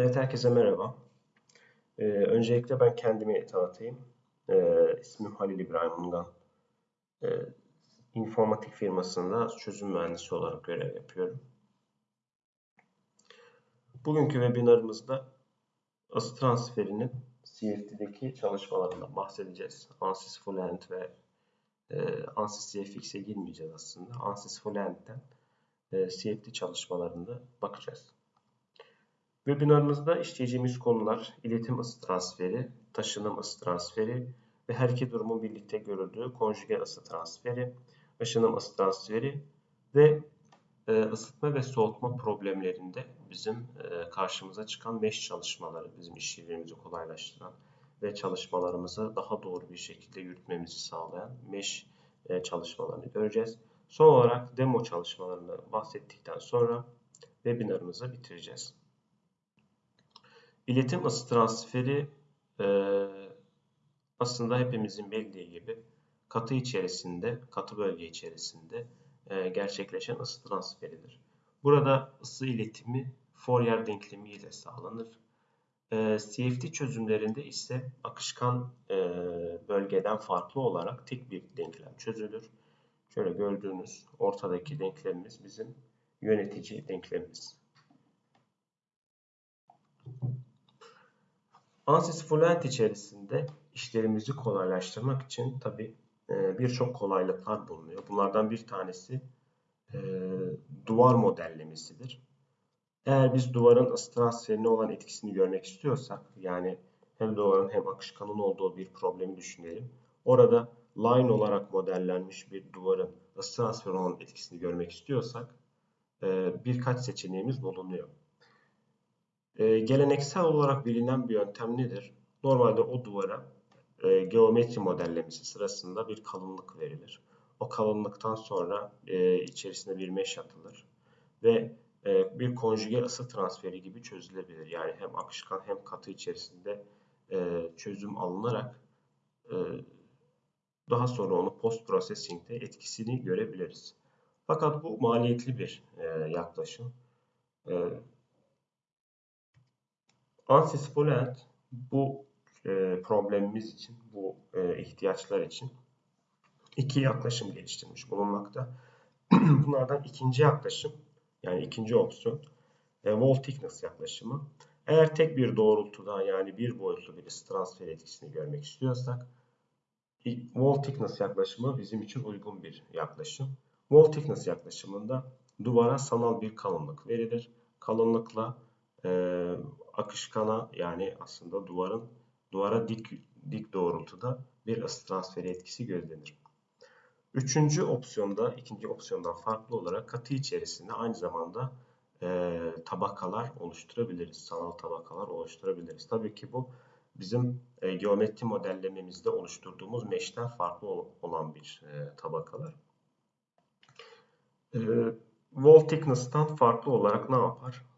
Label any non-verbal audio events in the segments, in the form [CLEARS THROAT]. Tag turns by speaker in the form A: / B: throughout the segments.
A: Evet, herkese merhaba. Ee, öncelikle ben kendimi tanıtayım. Ee, ismim Halil İbrahim Ungan. Ee, informatik firmasında çözüm mühendisi olarak görev yapıyorum. Bugünkü webinarımızda ısı transferinin CFD'deki çalışmalarından bahsedeceğiz. ANSYS Full End ve e, ANSYS CFX'e girmeyeceğiz aslında. ANSYS Full End'den e, CFD çalışmalarında bakacağız. Webinarımızda işleyeceğimiz konular iletim ısı transferi, taşınım ısı transferi ve her iki durumun birlikte görüldüğü konjüge ısı transferi, aşınım ısı transferi ve e, ısıtma ve soğutma problemlerinde bizim e, karşımıza çıkan mesh çalışmaları, bizim işlerimizi kolaylaştıran ve çalışmalarımızı daha doğru bir şekilde yürütmemizi sağlayan mesh e, çalışmalarını göreceğiz. Son olarak demo çalışmalarını bahsettikten sonra webinarımızı bitireceğiz. İletim ısı transferi e, aslında hepimizin bildiği gibi katı içerisinde, katı bölge içerisinde e, gerçekleşen ısı transferidir. Burada ısı iletimi Fourier denklemi ile sağlanır. E, CFD çözümlerinde ise akışkan e, bölgeden farklı olarak tek bir denklem çözülür. Şöyle gördüğünüz ortadaki denklemimiz bizim yönetici denklemimiz. Ansys Fluent içerisinde işlerimizi kolaylaştırmak için tabi e, birçok kolaylıklar bulunuyor. Bunlardan bir tanesi e, duvar modellemesidir. Eğer biz duvarın ısı olan etkisini görmek istiyorsak, yani hem duvarın hem akışkanın olduğu bir problemi düşünelim. Orada line olarak modellenmiş bir duvarın ısı olan etkisini görmek istiyorsak e, birkaç seçeneğimiz bulunuyor. E, geleneksel olarak bilinen bir yöntem nedir? Normalde o duvara e, geometri modellemesi sırasında bir kalınlık verilir. O kalınlıktan sonra e, içerisine bir mesh atılır ve e, bir konjüge ısı transferi gibi çözülebilir. Yani hem akışkan hem katı içerisinde e, çözüm alınarak daha sonra onu post processing'de etkisini görebiliriz. Fakat bu maliyetli bir yaklaşım. Ansys Fluent bu e, problemimiz için, bu e, ihtiyaçlar için iki yaklaşım geliştirmiş bulunmakta. [CLEARS THROAT] Bunlardan ikinci yaklaşım, yani ikinci opsiyon, e, wall thickness yaklaşımı. Eğer tek bir doğrultuda yani bir boyutlu bir transfer etkisini görmek istiyorsak, wall thickness yaklaşımı bizim için uygun bir yaklaşım. Wall thickness yaklaşımında duvara sanal bir kalınlık verilir. Kalınlıkla e, akışkana yani aslında duvarın duvara dik dik doğrultuda bir ısı transferi etkisi gözlenir. Üçüncü opsiyonda, ikinci opsiyondan farklı olarak katı içerisinde aynı zamanda e, tabakalar oluşturabiliriz. Sanal tabakalar oluşturabiliriz. Tabii ki bu bizim e, geometri modellememizde oluşturduğumuz mesh'ten farklı olan bir e, tabakalar. E, wall thickness'tan farklı olarak ne yapar?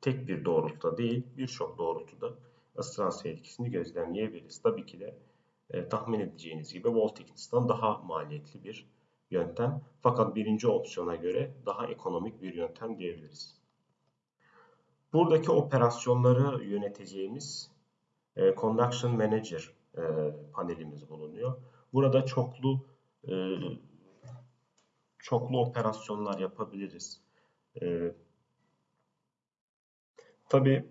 A: Tek bir doğrultuda değil birçok doğrultuda ısı etkisini gözlemleyebiliriz. Tabii ki de e, tahmin edeceğiniz gibi thickness'tan daha maliyetli bir yöntem. Fakat birinci opsiyona göre daha ekonomik bir yöntem diyebiliriz. Buradaki operasyonları yöneteceğimiz e, Conduction Manager e, panelimiz bulunuyor. Burada çoklu e, çoklu operasyonlar yapabiliriz. E, Tabi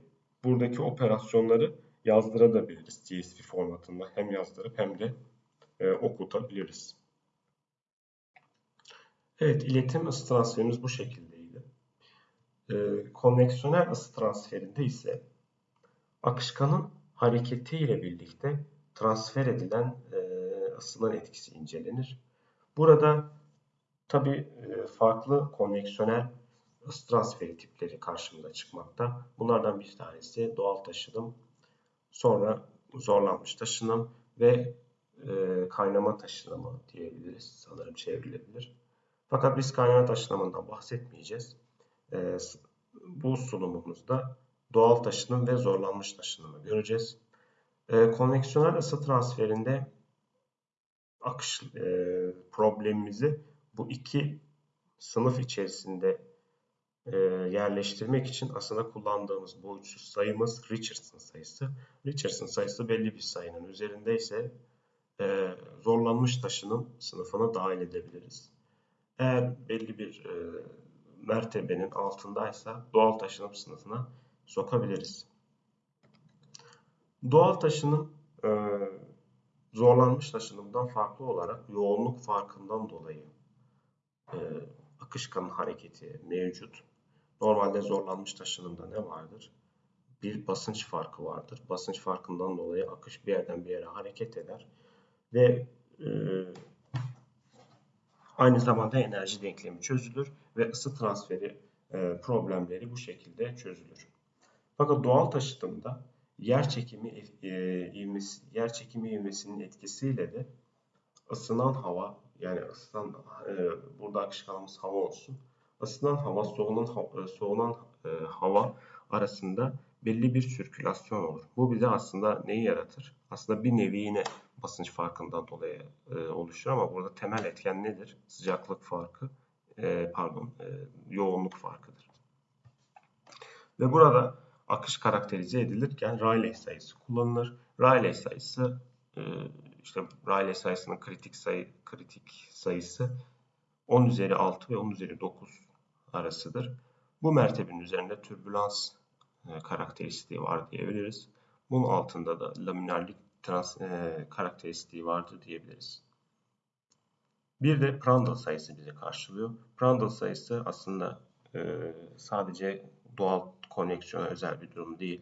A: buradaki operasyonları yazdırabiliriz CSV formatında. Hem yazdırıp hem de e, okutabiliriz. Evet, iletim ısı transferimiz bu şekildeydi. E, konveksiyonel ısı transferinde ise akışkanın hareketiyle birlikte transfer edilen e, ısının etkisi incelenir. Burada tabi e, farklı konveksiyonel ısı transferi tipleri karşımıza çıkmakta. Bunlardan bir tanesi doğal taşınım, sonra zorlanmış taşınım ve e, kaynama taşınımı diyebiliriz. Sanırım çevrilebilir. Fakat biz kaynama taşınımından bahsetmeyeceğiz. E, bu sunumumuzda doğal taşınım ve zorlanmış taşınımı göreceğiz. E, konveksiyonel ısı transferinde akış e, problemimizi bu iki sınıf içerisinde e, yerleştirmek için aslında kullandığımız boyutsuz sayımız Richardson sayısı. Richardson sayısı belli bir sayının üzerinde ise e, zorlanmış taşının sınıfına dahil edebiliriz. Eğer belli bir e, mertebenin altındaysa doğal taşınım sınıfına sokabiliriz. Doğal taşınım e, zorlanmış taşınımdan farklı olarak yoğunluk farkından dolayı e, akışkanın hareketi mevcut. Normalde zorlanmış taşınımda ne vardır? Bir basınç farkı vardır. Basınç farkından dolayı akış bir yerden bir yere hareket eder ve e, aynı zamanda enerji denklemi çözülür ve ısı transferi e, problemleri bu şekilde çözülür. Fakat doğal taşıtımda yer çekimi e, ivmesi, yer çekimi ivmesinin etkisiyle de ısınan hava yani ısınan e, burada akışkanımız hava olsun. Isınan hava soğunan e, soğunan e, hava arasında belli bir sirkülasyon olur. Bu bize aslında neyi yaratır? Aslında bir nevi yine basınç farkından dolayı e, oluşur ama burada temel etken nedir? Sıcaklık farkı, e, pardon, e, yoğunluk farkıdır. Ve burada akış karakterize edilirken Rayleigh sayısı kullanılır. Rayleigh sayısı e, işte Rayleigh sayısının kritik sayı kritik sayısı 10 üzeri 6 ve 10 üzeri 9 arasıdır. Bu mertebenin üzerinde türbülans e, karakteristiği var diyebiliriz. Bunun altında da laminarlik trans, e, karakteristiği vardır diyebiliriz. Bir de Prandtl sayısı bize karşılıyor. Prandtl sayısı aslında e, sadece doğal konneksiyona özel bir durum değil.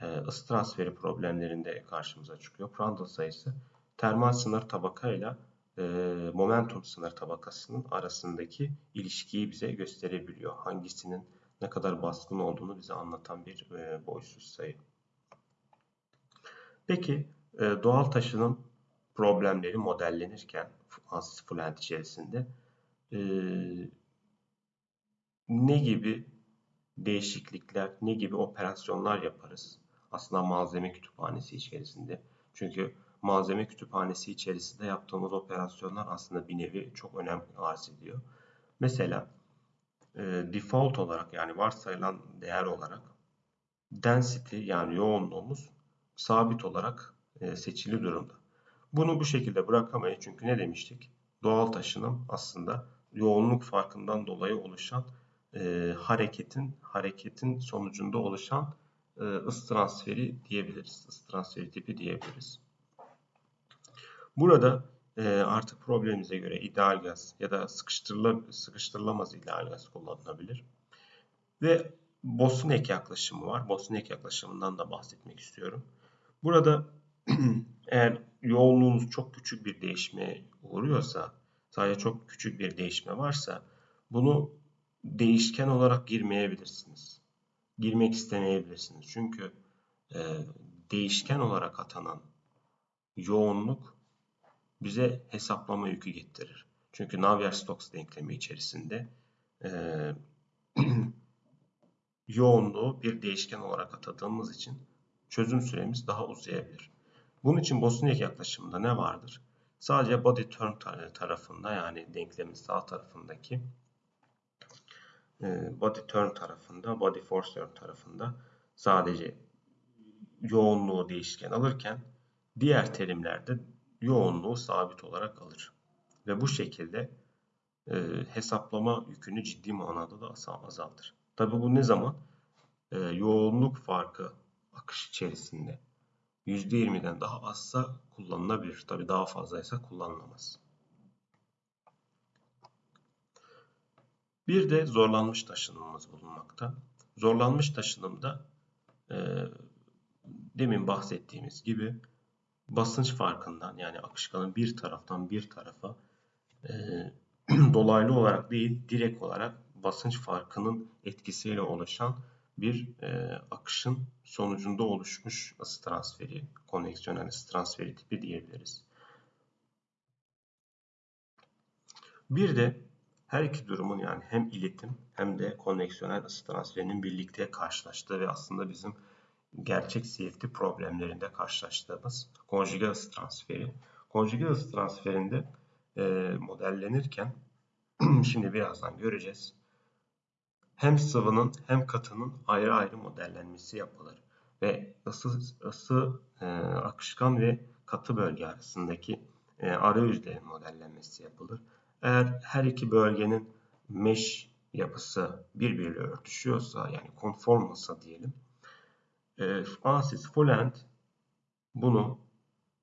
A: E, ısı transferi problemlerinde karşımıza çıkıyor. Prandtl sayısı termal sınır tabakayla e, momentum sınır tabakasının arasındaki ilişkiyi bize gösterebiliyor. Hangisinin ne kadar baskın olduğunu bize anlatan bir e, boysuz sayı. Peki e, doğal taşınım problemleri modellenirken Ansys Fluent içerisinde e, ne gibi değişiklikler, ne gibi operasyonlar yaparız? Aslında malzeme kütüphanesi içerisinde. Çünkü malzeme kütüphanesi içerisinde yaptığımız operasyonlar aslında bir nevi çok önem arz ediyor. Mesela e, default olarak yani varsayılan değer olarak density yani yoğunluğumuz sabit olarak e, seçili durumda. Bunu bu şekilde bırakamayız çünkü ne demiştik? Doğal taşınım aslında yoğunluk farkından dolayı oluşan e, hareketin hareketin sonucunda oluşan e, ısı transferi diyebiliriz. Isı transferi tipi diyebiliriz. Burada e, artık problemimize göre ideal gaz ya da sıkıştırıla, sıkıştırılamaz ideal gaz kullanılabilir. Ve Bosniak yaklaşımı var. Bosniak yaklaşımından da bahsetmek istiyorum. Burada [CLEARS THROAT] eğer yoğunluğunuz çok küçük bir değişime uğruyorsa, sadece çok küçük bir değişme varsa bunu değişken olarak girmeyebilirsiniz. Girmek istemeyebilirsiniz. Çünkü e, değişken olarak atanan yoğunluk bize hesaplama yükü getirir. Çünkü Navier-Stokes denklemi içerisinde e, [CLEARS THROAT] yoğunluğu bir değişken olarak atadığımız için çözüm süremiz daha uzayabilir. Bunun için Bosniak yaklaşımında ne vardır? Sadece body term tarafında yani denklemin sağ tarafındaki body term tarafında, body force term tarafında sadece yoğunluğu değişken alırken diğer terimlerde yoğunluğu sabit olarak alır. Ve bu şekilde e, hesaplama yükünü ciddi manada da azaltır. Tabi bu ne zaman? E, yoğunluk farkı akış içerisinde %20'den daha azsa kullanılabilir. Tabi daha fazlaysa kullanılamaz. Bir de zorlanmış taşınımımız bulunmakta. Zorlanmış taşınımda e, demin bahsettiğimiz gibi basınç farkından yani akışkanın bir taraftan bir tarafa e, [CLEARS THROAT] dolaylı olarak değil direkt olarak basınç farkının etkisiyle oluşan bir e, akışın sonucunda oluşmuş ısı transferi, konveksiyonel ısı transferi tipi diyebiliriz. Bir de her iki durumun yani hem iletim hem de konveksiyonel ısı transferinin birlikte karşılaştığı ve aslında bizim gerçek CFD problemlerinde karşılaştığımız konjüge ısı transferi. Konjüge ısı transferinde e, modellenirken [CLEARS THROAT] şimdi birazdan göreceğiz. hem sıvının hem katının ayrı ayrı modellenmesi yapılır ve ısı, ısı e, akışkan ve katı bölge arasındaki e, arayüzlerin modellenmesi yapılır. Eğer her iki bölgenin mesh yapısı birbiriyle örtüşüyorsa yani konform olsa diyelim e, ANSYS Fullend bunu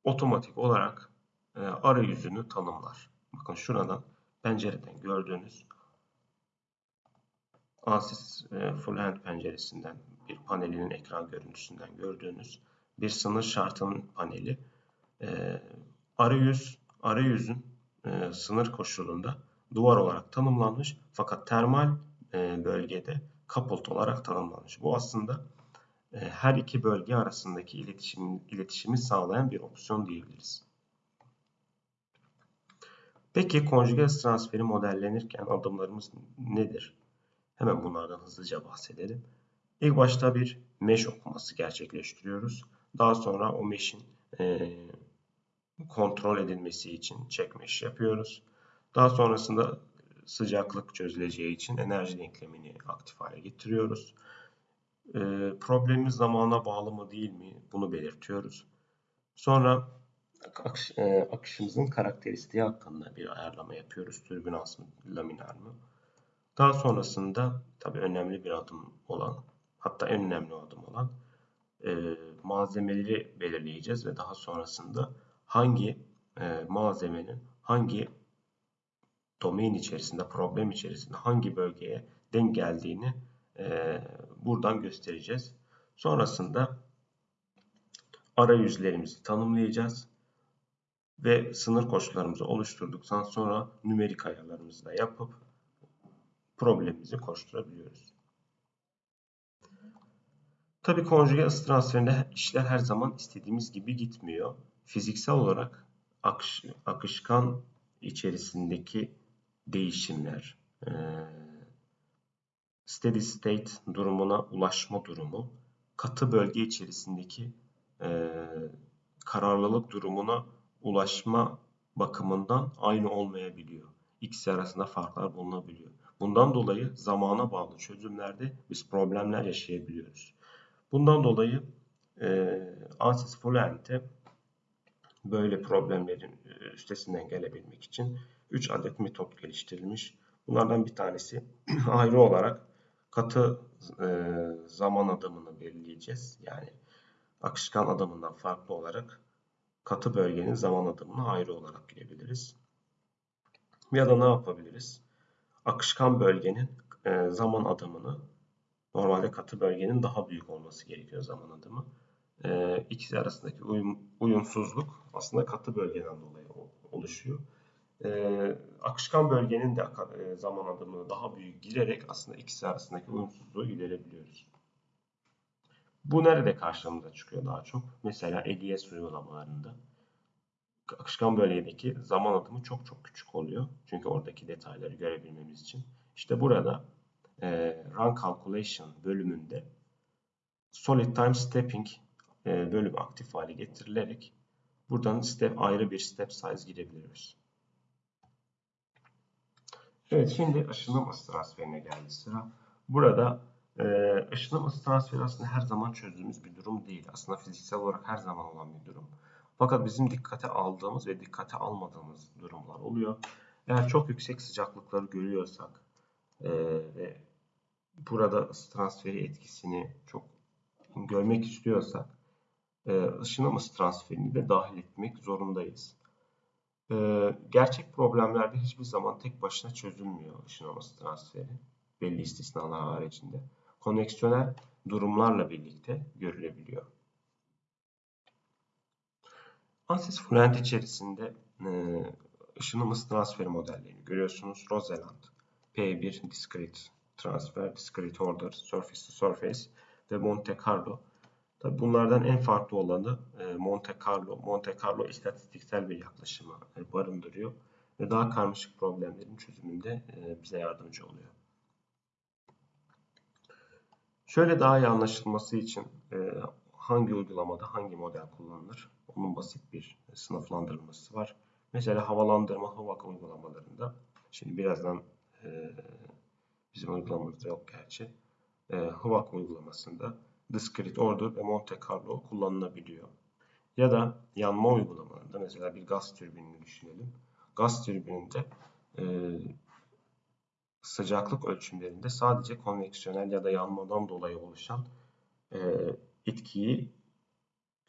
A: otomatik olarak e, arayüzünü tanımlar. Bakın şuradan pencereden gördüğünüz ANSYS e, Fullend penceresinden bir panelinin ekran görüntüsünden gördüğünüz bir sınır şartının paneli. E, arayüz, arayüzün e, sınır koşulunda duvar olarak tanımlanmış fakat termal bölgede coupled olarak tanımlanmış. Bu aslında her iki bölge arasındaki iletişim, iletişimi sağlayan bir opsiyon diyebiliriz. Peki konjüge transferi modellenirken adımlarımız nedir? Hemen bunlardan hızlıca bahsedelim. İlk başta bir mesh okuması gerçekleştiriyoruz. Daha sonra o mesh'in e, kontrol edilmesi için check mesh yapıyoruz. Daha sonrasında sıcaklık çözüleceği için enerji denklemini aktif hale getiriyoruz. E, problemimiz zamana bağlı mı değil mi bunu belirtiyoruz. Sonra akış, e, akışımızın karakteristiği hakkında bir ayarlama yapıyoruz. Türbülans mı, laminar mı? Daha sonrasında tabii önemli bir adım olan, hatta en önemli adım olan e, malzemeleri belirleyeceğiz ve daha sonrasında hangi e, malzemenin hangi domain içerisinde, problem içerisinde hangi bölgeye denk geldiğini e, buradan göstereceğiz. Sonrasında arayüzlerimizi tanımlayacağız ve sınır koşullarımızı oluşturduktan sonra nümerik ayarlarımızı da yapıp problemimizi koşturabiliyoruz. Tabi konjüge ısı transferinde işler her zaman istediğimiz gibi gitmiyor. Fiziksel olarak akış, akışkan içerisindeki değişimler, e, steady state durumuna ulaşma durumu, katı bölge içerisindeki e, kararlılık durumuna ulaşma bakımından aynı olmayabiliyor. İkisi arasında farklar bulunabiliyor. Bundan dolayı zamana bağlı çözümlerde biz problemler yaşayabiliyoruz. Bundan dolayı e, ANSYS Fluent'e böyle problemlerin e, üstesinden gelebilmek için 3 adet metot geliştirilmiş. Bunlardan bir tanesi [CLEARS THROAT] ayrı olarak katı e, zaman adımını belirleyeceğiz. Yani akışkan adımından farklı olarak katı bölgenin zaman adımını ayrı olarak girebiliriz. Ya da ne yapabiliriz? Akışkan bölgenin e, zaman adımını normalde katı bölgenin daha büyük olması gerekiyor zaman adımı. E, ikisi arasındaki uyum, uyumsuzluk aslında katı bölgeden dolayı oluşuyor. E, akışkan bölgenin de e, zaman adımını daha büyük girerek aslında ikisi arasındaki uyumsuzluğu giderebiliyoruz. Bu nerede karşımıza çıkıyor daha çok? Mesela EDS uygulamalarında akışkan bölgedeki zaman adımı çok çok küçük oluyor. Çünkü oradaki detayları görebilmemiz için. İşte burada e, Run Calculation bölümünde Solid Time Stepping e, bölümü aktif hale getirilerek buradan step ayrı bir step size girebiliyoruz. Evet şimdi ışınım ısı transferine geldi sıra. Burada e, ışınım ısı transferi aslında her zaman çözdüğümüz bir durum değil. Aslında fiziksel olarak her zaman olan bir durum. Fakat bizim dikkate aldığımız ve dikkate almadığımız durumlar oluyor. Eğer çok yüksek sıcaklıkları görüyorsak e, ve burada ısı transferi etkisini çok görmek istiyorsak e, ışınım ısı transferini de dahil etmek zorundayız. E, gerçek problemlerde hiçbir zaman tek başına çözülmüyor ışınım ısı transferi. Belli istisnalar haricinde. Koneksiyonel durumlarla birlikte görülebiliyor. ANSYS Fluent içerisinde e, ışınım ısı transferi modellerini görüyorsunuz. Roseland, P1 Discrete Transfer, Discrete Order, Surface to Surface ve Monte Carlo. Tabi bunlardan en farklı olanı e, Monte Carlo. Monte Carlo istatistiksel bir yaklaşımı e, barındırıyor ve daha karmaşık problemlerin çözümünde e, bize yardımcı oluyor. Şöyle daha iyi anlaşılması için hangi uygulamada hangi model kullanılır? Onun basit bir sınıflandırılması var. Mesela havalandırma hava uygulamalarında şimdi birazdan Bizim uygulamamızda yok gerçi. HVAC uygulamasında Discrete Order ve Monte Carlo kullanılabiliyor. Ya da yanma uygulamalarında mesela bir gaz türbinini düşünelim. Gaz türbininde e, sıcaklık ölçümlerinde sadece konveksiyonel ya da yanmadan dolayı oluşan e, etkiyi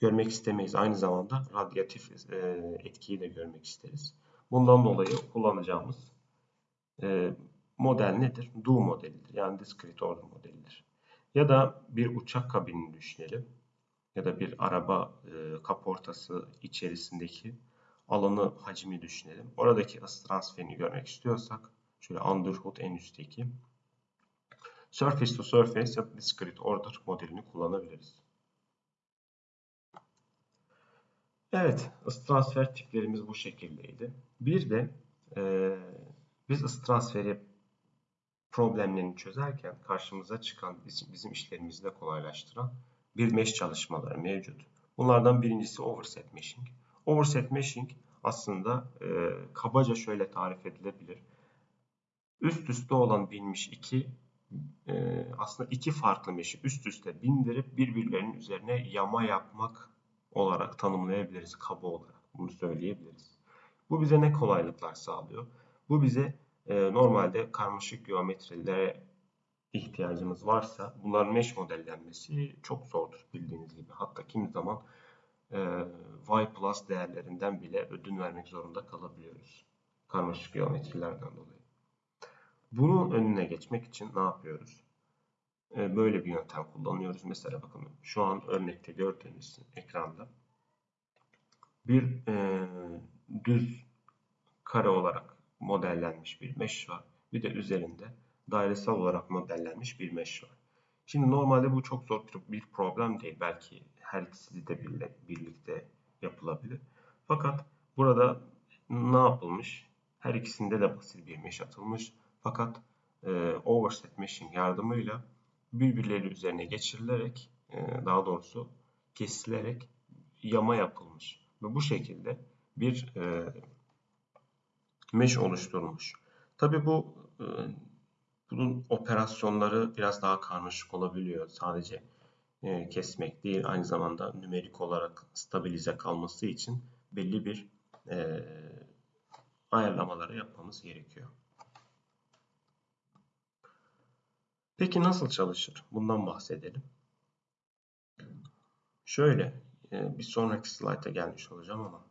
A: görmek istemeyiz. Aynı zamanda radyatif e, etkiyi de görmek isteriz. Bundan dolayı kullanacağımız e, model nedir? Do modelidir. Yani discrete order modelidir. Ya da bir uçak kabinini düşünelim. Ya da bir araba e, kaportası içerisindeki alanı hacmi düşünelim. Oradaki ısı transferini görmek istiyorsak şöyle underhood en üstteki surface to surface ya da discrete order modelini kullanabiliriz. Evet, ısı transfer tiplerimiz bu şekildeydi. Bir de e, biz ısı transferi problemlerini çözerken karşımıza çıkan bizim, işlerimizi de kolaylaştıran bir mesh çalışmaları mevcut. Bunlardan birincisi overset meshing. Overset meshing aslında e, kabaca şöyle tarif edilebilir. Üst üste olan binmiş iki e, aslında iki farklı mesh'i üst üste bindirip birbirlerinin üzerine yama yapmak olarak tanımlayabiliriz kaba olarak. Bunu söyleyebiliriz. Bu bize ne kolaylıklar sağlıyor? Bu bize e, normalde karmaşık geometrilere ihtiyacımız varsa bunların mesh modellenmesi çok zordur bildiğiniz gibi. Hatta kimi zaman e, y plus değerlerinden bile ödün vermek zorunda kalabiliyoruz. Karmaşık geometrilerden dolayı. Bunun önüne geçmek için ne yapıyoruz? E, böyle bir yöntem kullanıyoruz. Mesela bakın şu an örnekte gördüğünüz ekranda bir e, düz kare olarak modellenmiş bir mesh var. Bir de üzerinde dairesel olarak modellenmiş bir mesh var. Şimdi normalde bu çok zor bir problem değil. Belki her ikisi de birlikte yapılabilir. Fakat burada ne yapılmış? Her ikisinde de basit bir mesh atılmış. Fakat e, overset meshing yardımıyla birbirleri üzerine geçirilerek e, daha doğrusu kesilerek yama yapılmış. Ve bu şekilde bir e, mesh oluşturulmuş. Tabi bu e, bunun operasyonları biraz daha karmaşık olabiliyor. Sadece e, kesmek değil aynı zamanda nümerik olarak stabilize kalması için belli bir e, ayarlamaları yapmamız gerekiyor. Peki nasıl çalışır? Bundan bahsedelim. Şöyle bir sonraki slayta gelmiş olacağım ama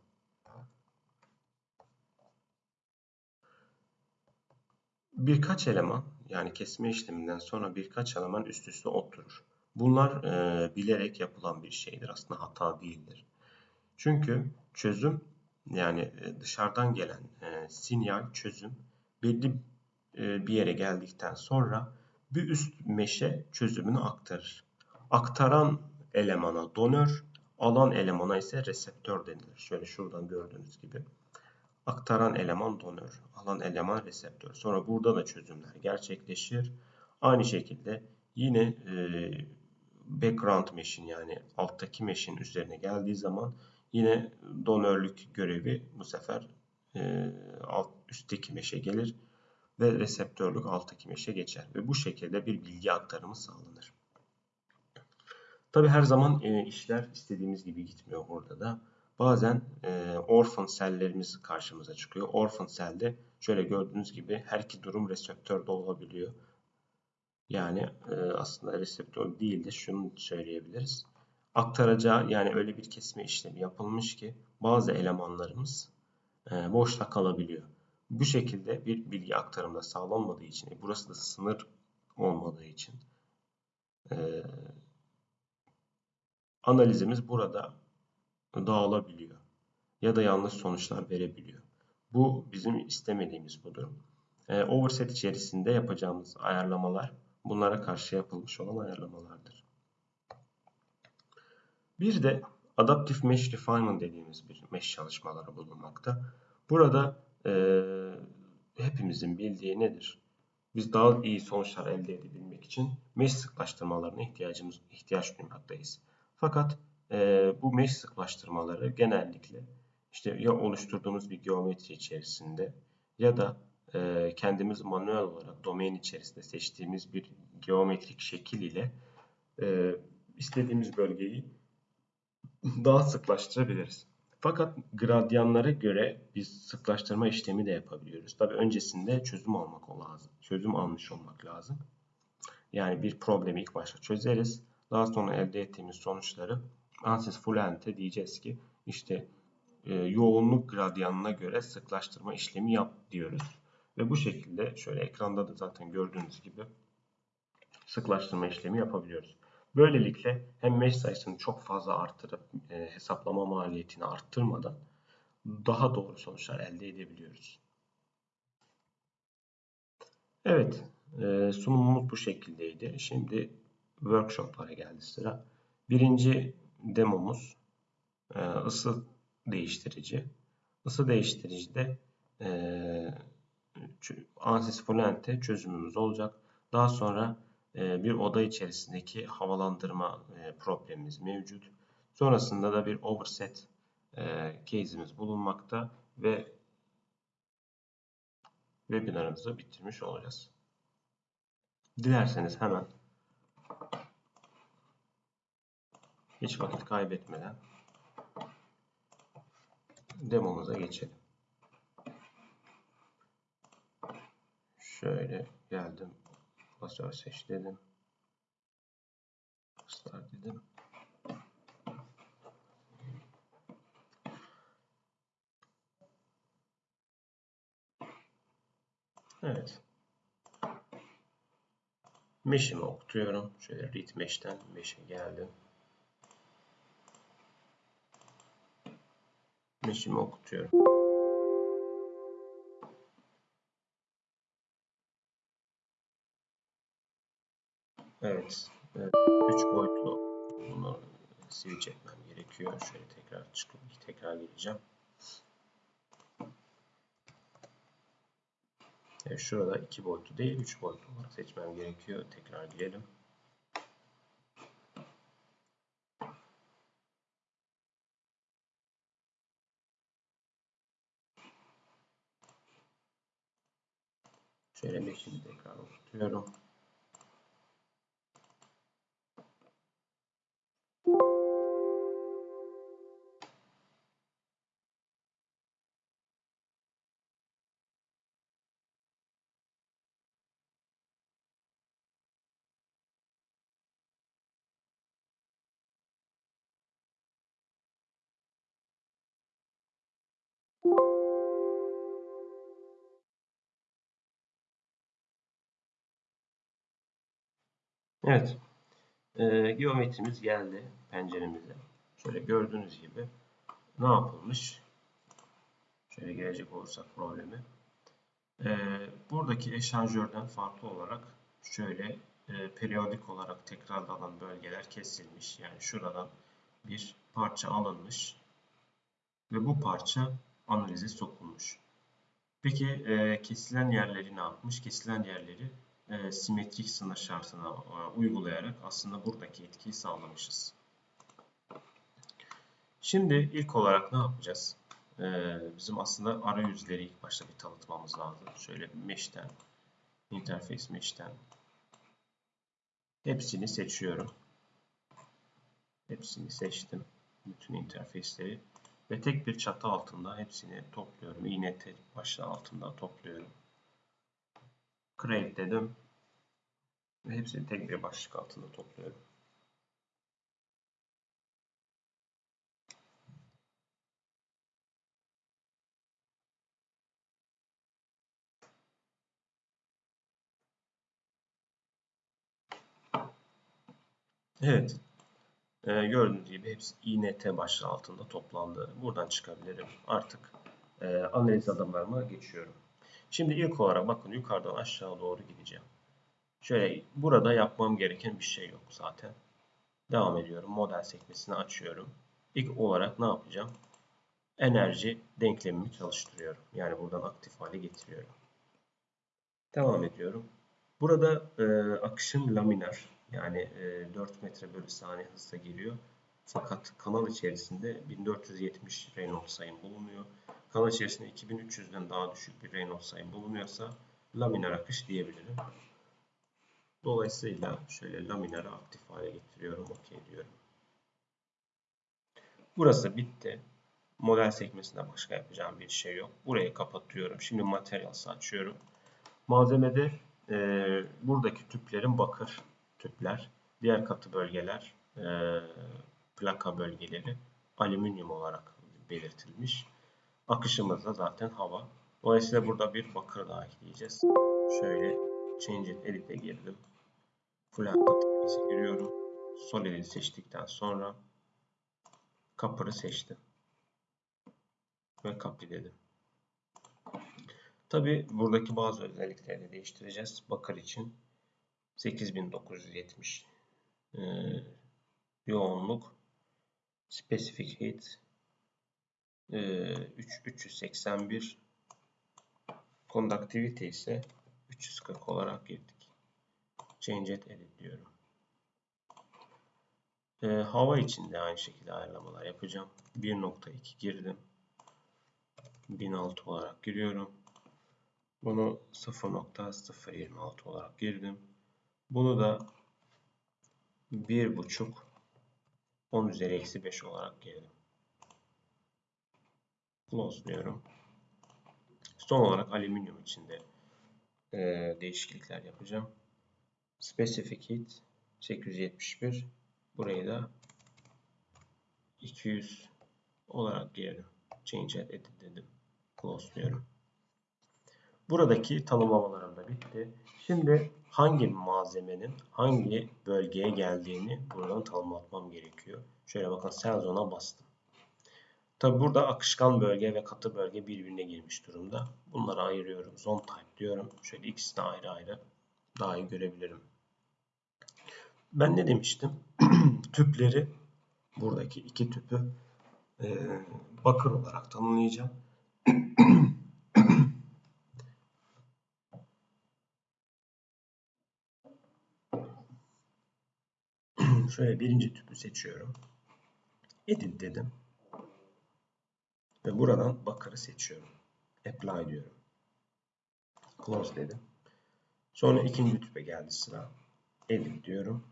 A: birkaç eleman yani kesme işleminden sonra birkaç eleman üst üste oturur. Bunlar e, bilerek yapılan bir şeydir. Aslında hata değildir. Çünkü çözüm yani dışarıdan gelen e, sinyal çözüm belli e, bir yere geldikten sonra bir üst meşe çözümünü aktarır. Aktaran elemana donör, alan elemana ise reseptör denilir. Şöyle şuradan gördüğünüz gibi aktaran eleman donör, alan eleman reseptör. Sonra burada da çözümler gerçekleşir. Aynı şekilde yine e, background mesh'in yani alttaki mesh'in üzerine geldiği zaman yine donörlük görevi bu sefer e, alt üstteki meşe gelir ve reseptörlük alttaki meşe geçer ve bu şekilde bir bilgi aktarımı sağlanır. Tabi her zaman e, işler istediğimiz gibi gitmiyor burada da bazen e, orphan sellerimiz karşımıza çıkıyor. Orphan selde şöyle gördüğünüz gibi her iki durum reseptörde olabiliyor. Yani e, aslında reseptör değil de şunu söyleyebiliriz. Aktaracağı yani öyle bir kesme işlemi yapılmış ki bazı elemanlarımız e, boşta kalabiliyor. Bu şekilde bir bilgi aktarımda sağlanmadığı için, e, burası da sınır olmadığı için e, analizimiz burada dağılabiliyor ya da yanlış sonuçlar verebiliyor. Bu bizim istemediğimiz bu durum. E, overset içerisinde yapacağımız ayarlamalar bunlara karşı yapılmış olan ayarlamalardır. Bir de Adaptive Mesh Refinement dediğimiz bir mesh çalışmaları bulunmakta. Burada e, hepimizin bildiği nedir? Biz daha iyi sonuçlar elde edebilmek için mesh sıklaştırmalarına ihtiyacımız ihtiyaç duymaktayız. Fakat e, bu mesh sıklaştırmaları genellikle işte ya oluşturduğumuz bir geometri içerisinde ya da e, kendimiz manuel olarak domain içerisinde seçtiğimiz bir geometrik şekil ile e, istediğimiz bölgeyi [LAUGHS] daha sıklaştırabiliriz. Fakat gradyanlara göre biz sıklaştırma işlemi de yapabiliyoruz. Tabi öncesinde çözüm almak lazım. Çözüm almış olmak lazım. Yani bir problemi ilk başta çözeriz. Daha sonra elde ettiğimiz sonuçları ANSYS Fluent'e diyeceğiz ki işte e, yoğunluk gradyanına göre sıklaştırma işlemi yap diyoruz. Ve bu şekilde şöyle ekranda da zaten gördüğünüz gibi sıklaştırma işlemi yapabiliyoruz. Böylelikle hem mesh sayısını çok fazla artırıp e, hesaplama maliyetini arttırmadan daha doğru sonuçlar elde edebiliyoruz. Evet, e, sunumumuz bu şekildeydi. Şimdi workshoplara geldi sıra. Birinci demomuz e, ısı değiştirici. Isı değiştiricide e, ANSYS Fluent'te çözümümüz olacak. Daha sonra e, bir oda içerisindeki havalandırma e, problemimiz mevcut. Sonrasında da bir overset e, case'imiz bulunmakta ve webinarımızı bitirmiş olacağız. Dilerseniz hemen hiç vakit kaybetmeden demomuza geçelim. Şöyle geldim. Klasör seç dedim. Start dedim. Evet. Mesh'imi okutuyorum. Şöyle read mesh'ten mesh'e geldim. Mesh'imi okutuyorum. Evet. evet. Üç boyutlu bunu switch etmem gerekiyor. Şöyle tekrar çıkıp tekrar geleceğim. Evet, şurada iki boyutlu değil, üç boyutlu olarak seçmem gerekiyor. Tekrar girelim. Şöyle tekrar oturtuyorum. Evet. E, geometrimiz geldi penceremize. Şöyle gördüğünüz gibi ne yapılmış? Şöyle gelecek olursak problemi. E, buradaki eşanjörden farklı olarak şöyle e, periyodik olarak tekrarlanan bölgeler kesilmiş. Yani şuradan bir parça alınmış ve bu parça analize sokulmuş. Peki e, kesilen yerleri ne yapmış? Kesilen yerleri e, simetrik sınır şartına e, uygulayarak aslında buradaki etkiyi sağlamışız. Şimdi ilk olarak ne yapacağız? E, bizim aslında arayüzleri ilk başta bir tanıtmamız lazım. Şöyle mesh'ten, interface mesh'ten hepsini seçiyorum. Hepsini seçtim. Bütün interface'leri ve tek bir çatı altında hepsini topluyorum. İğne başlığı altında topluyorum. Create dedim. Ve hepsini tek bir başlık altında topluyorum. Evet. Ee, gördüğünüz gibi hepsi INT başlığı altında toplandı. Buradan çıkabilirim. Artık e, analiz adımlarıma geçiyorum. Şimdi ilk olarak bakın yukarıdan aşağı doğru gideceğim. Şöyle burada yapmam gereken bir şey yok zaten. Devam ediyorum. Model sekmesini açıyorum. İlk olarak ne yapacağım? Enerji denklemimi çalıştırıyorum. Yani buradan aktif hale getiriyorum. Devam ediyorum. Burada e, akışım laminar. Yani e, 4 metre bölü saniye hızla geliyor. Fakat kanal içerisinde 1470 Reynolds sayım bulunuyor. Kanal içerisinde 2300'den daha düşük bir Reynolds sayı bulunuyorsa laminar akış diyebilirim. Dolayısıyla şöyle laminarı aktif hale getiriyorum. OK diyorum. Burası bitti. Model sekmesinde başka yapacağım bir şey yok. Burayı kapatıyorum. Şimdi Materials'ı açıyorum. Malzemede e, buradaki tüplerin bakır tüpler. Diğer katı bölgeler e, plaka bölgeleri alüminyum olarak belirtilmiş. Akışımız da zaten hava. Dolayısıyla burada bir bakır daha ekleyeceğiz. Şöyle Change it Edit'e girdim. Flat Pathways'e giriyorum. Solid'i seçtikten sonra Copper'ı seçtim. Ve Copy dedim. Tabi buradaki bazı özellikleri de değiştireceğiz. Bakır için 8970 e, yoğunluk Specific Heat e, 3, 381 Conductivity ise 340 olarak girdik. Change it edit diyorum. E, hava için de aynı şekilde ayarlamalar yapacağım. 1.2 girdim. 1006 olarak giriyorum. Bunu 0.026 olarak girdim. Bunu da 1.5 10 üzeri eksi 5 olarak girdim. Close diyorum. Son olarak alüminyum içinde e, değişiklikler yapacağım. Specific Heat 871 burayı da 200 olarak girdim. Change Edit dedim. Close diyorum. Buradaki tanımlamalarım da bitti. Şimdi hangi malzemenin hangi bölgeye geldiğini buradan tanımlatmam gerekiyor. Şöyle bakın Cell Zone'a bastım. Tabi burada akışkan bölge ve katı bölge birbirine girmiş durumda. Bunları ayırıyorum. Zone Type diyorum. Şöyle ikisini ayrı ayrı daha iyi görebilirim. Ben ne demiştim? [CLEARS THROAT] Tüpleri buradaki iki tüpü e, bakır olarak tanımlayacağım. [CLEARS THROAT] Şöyle birinci tüpü seçiyorum. Edit dedim. Ve buradan bakırı seçiyorum. Apply diyorum. Close dedim. Sonra ikinci tüpe geldi sıra. Edit diyorum.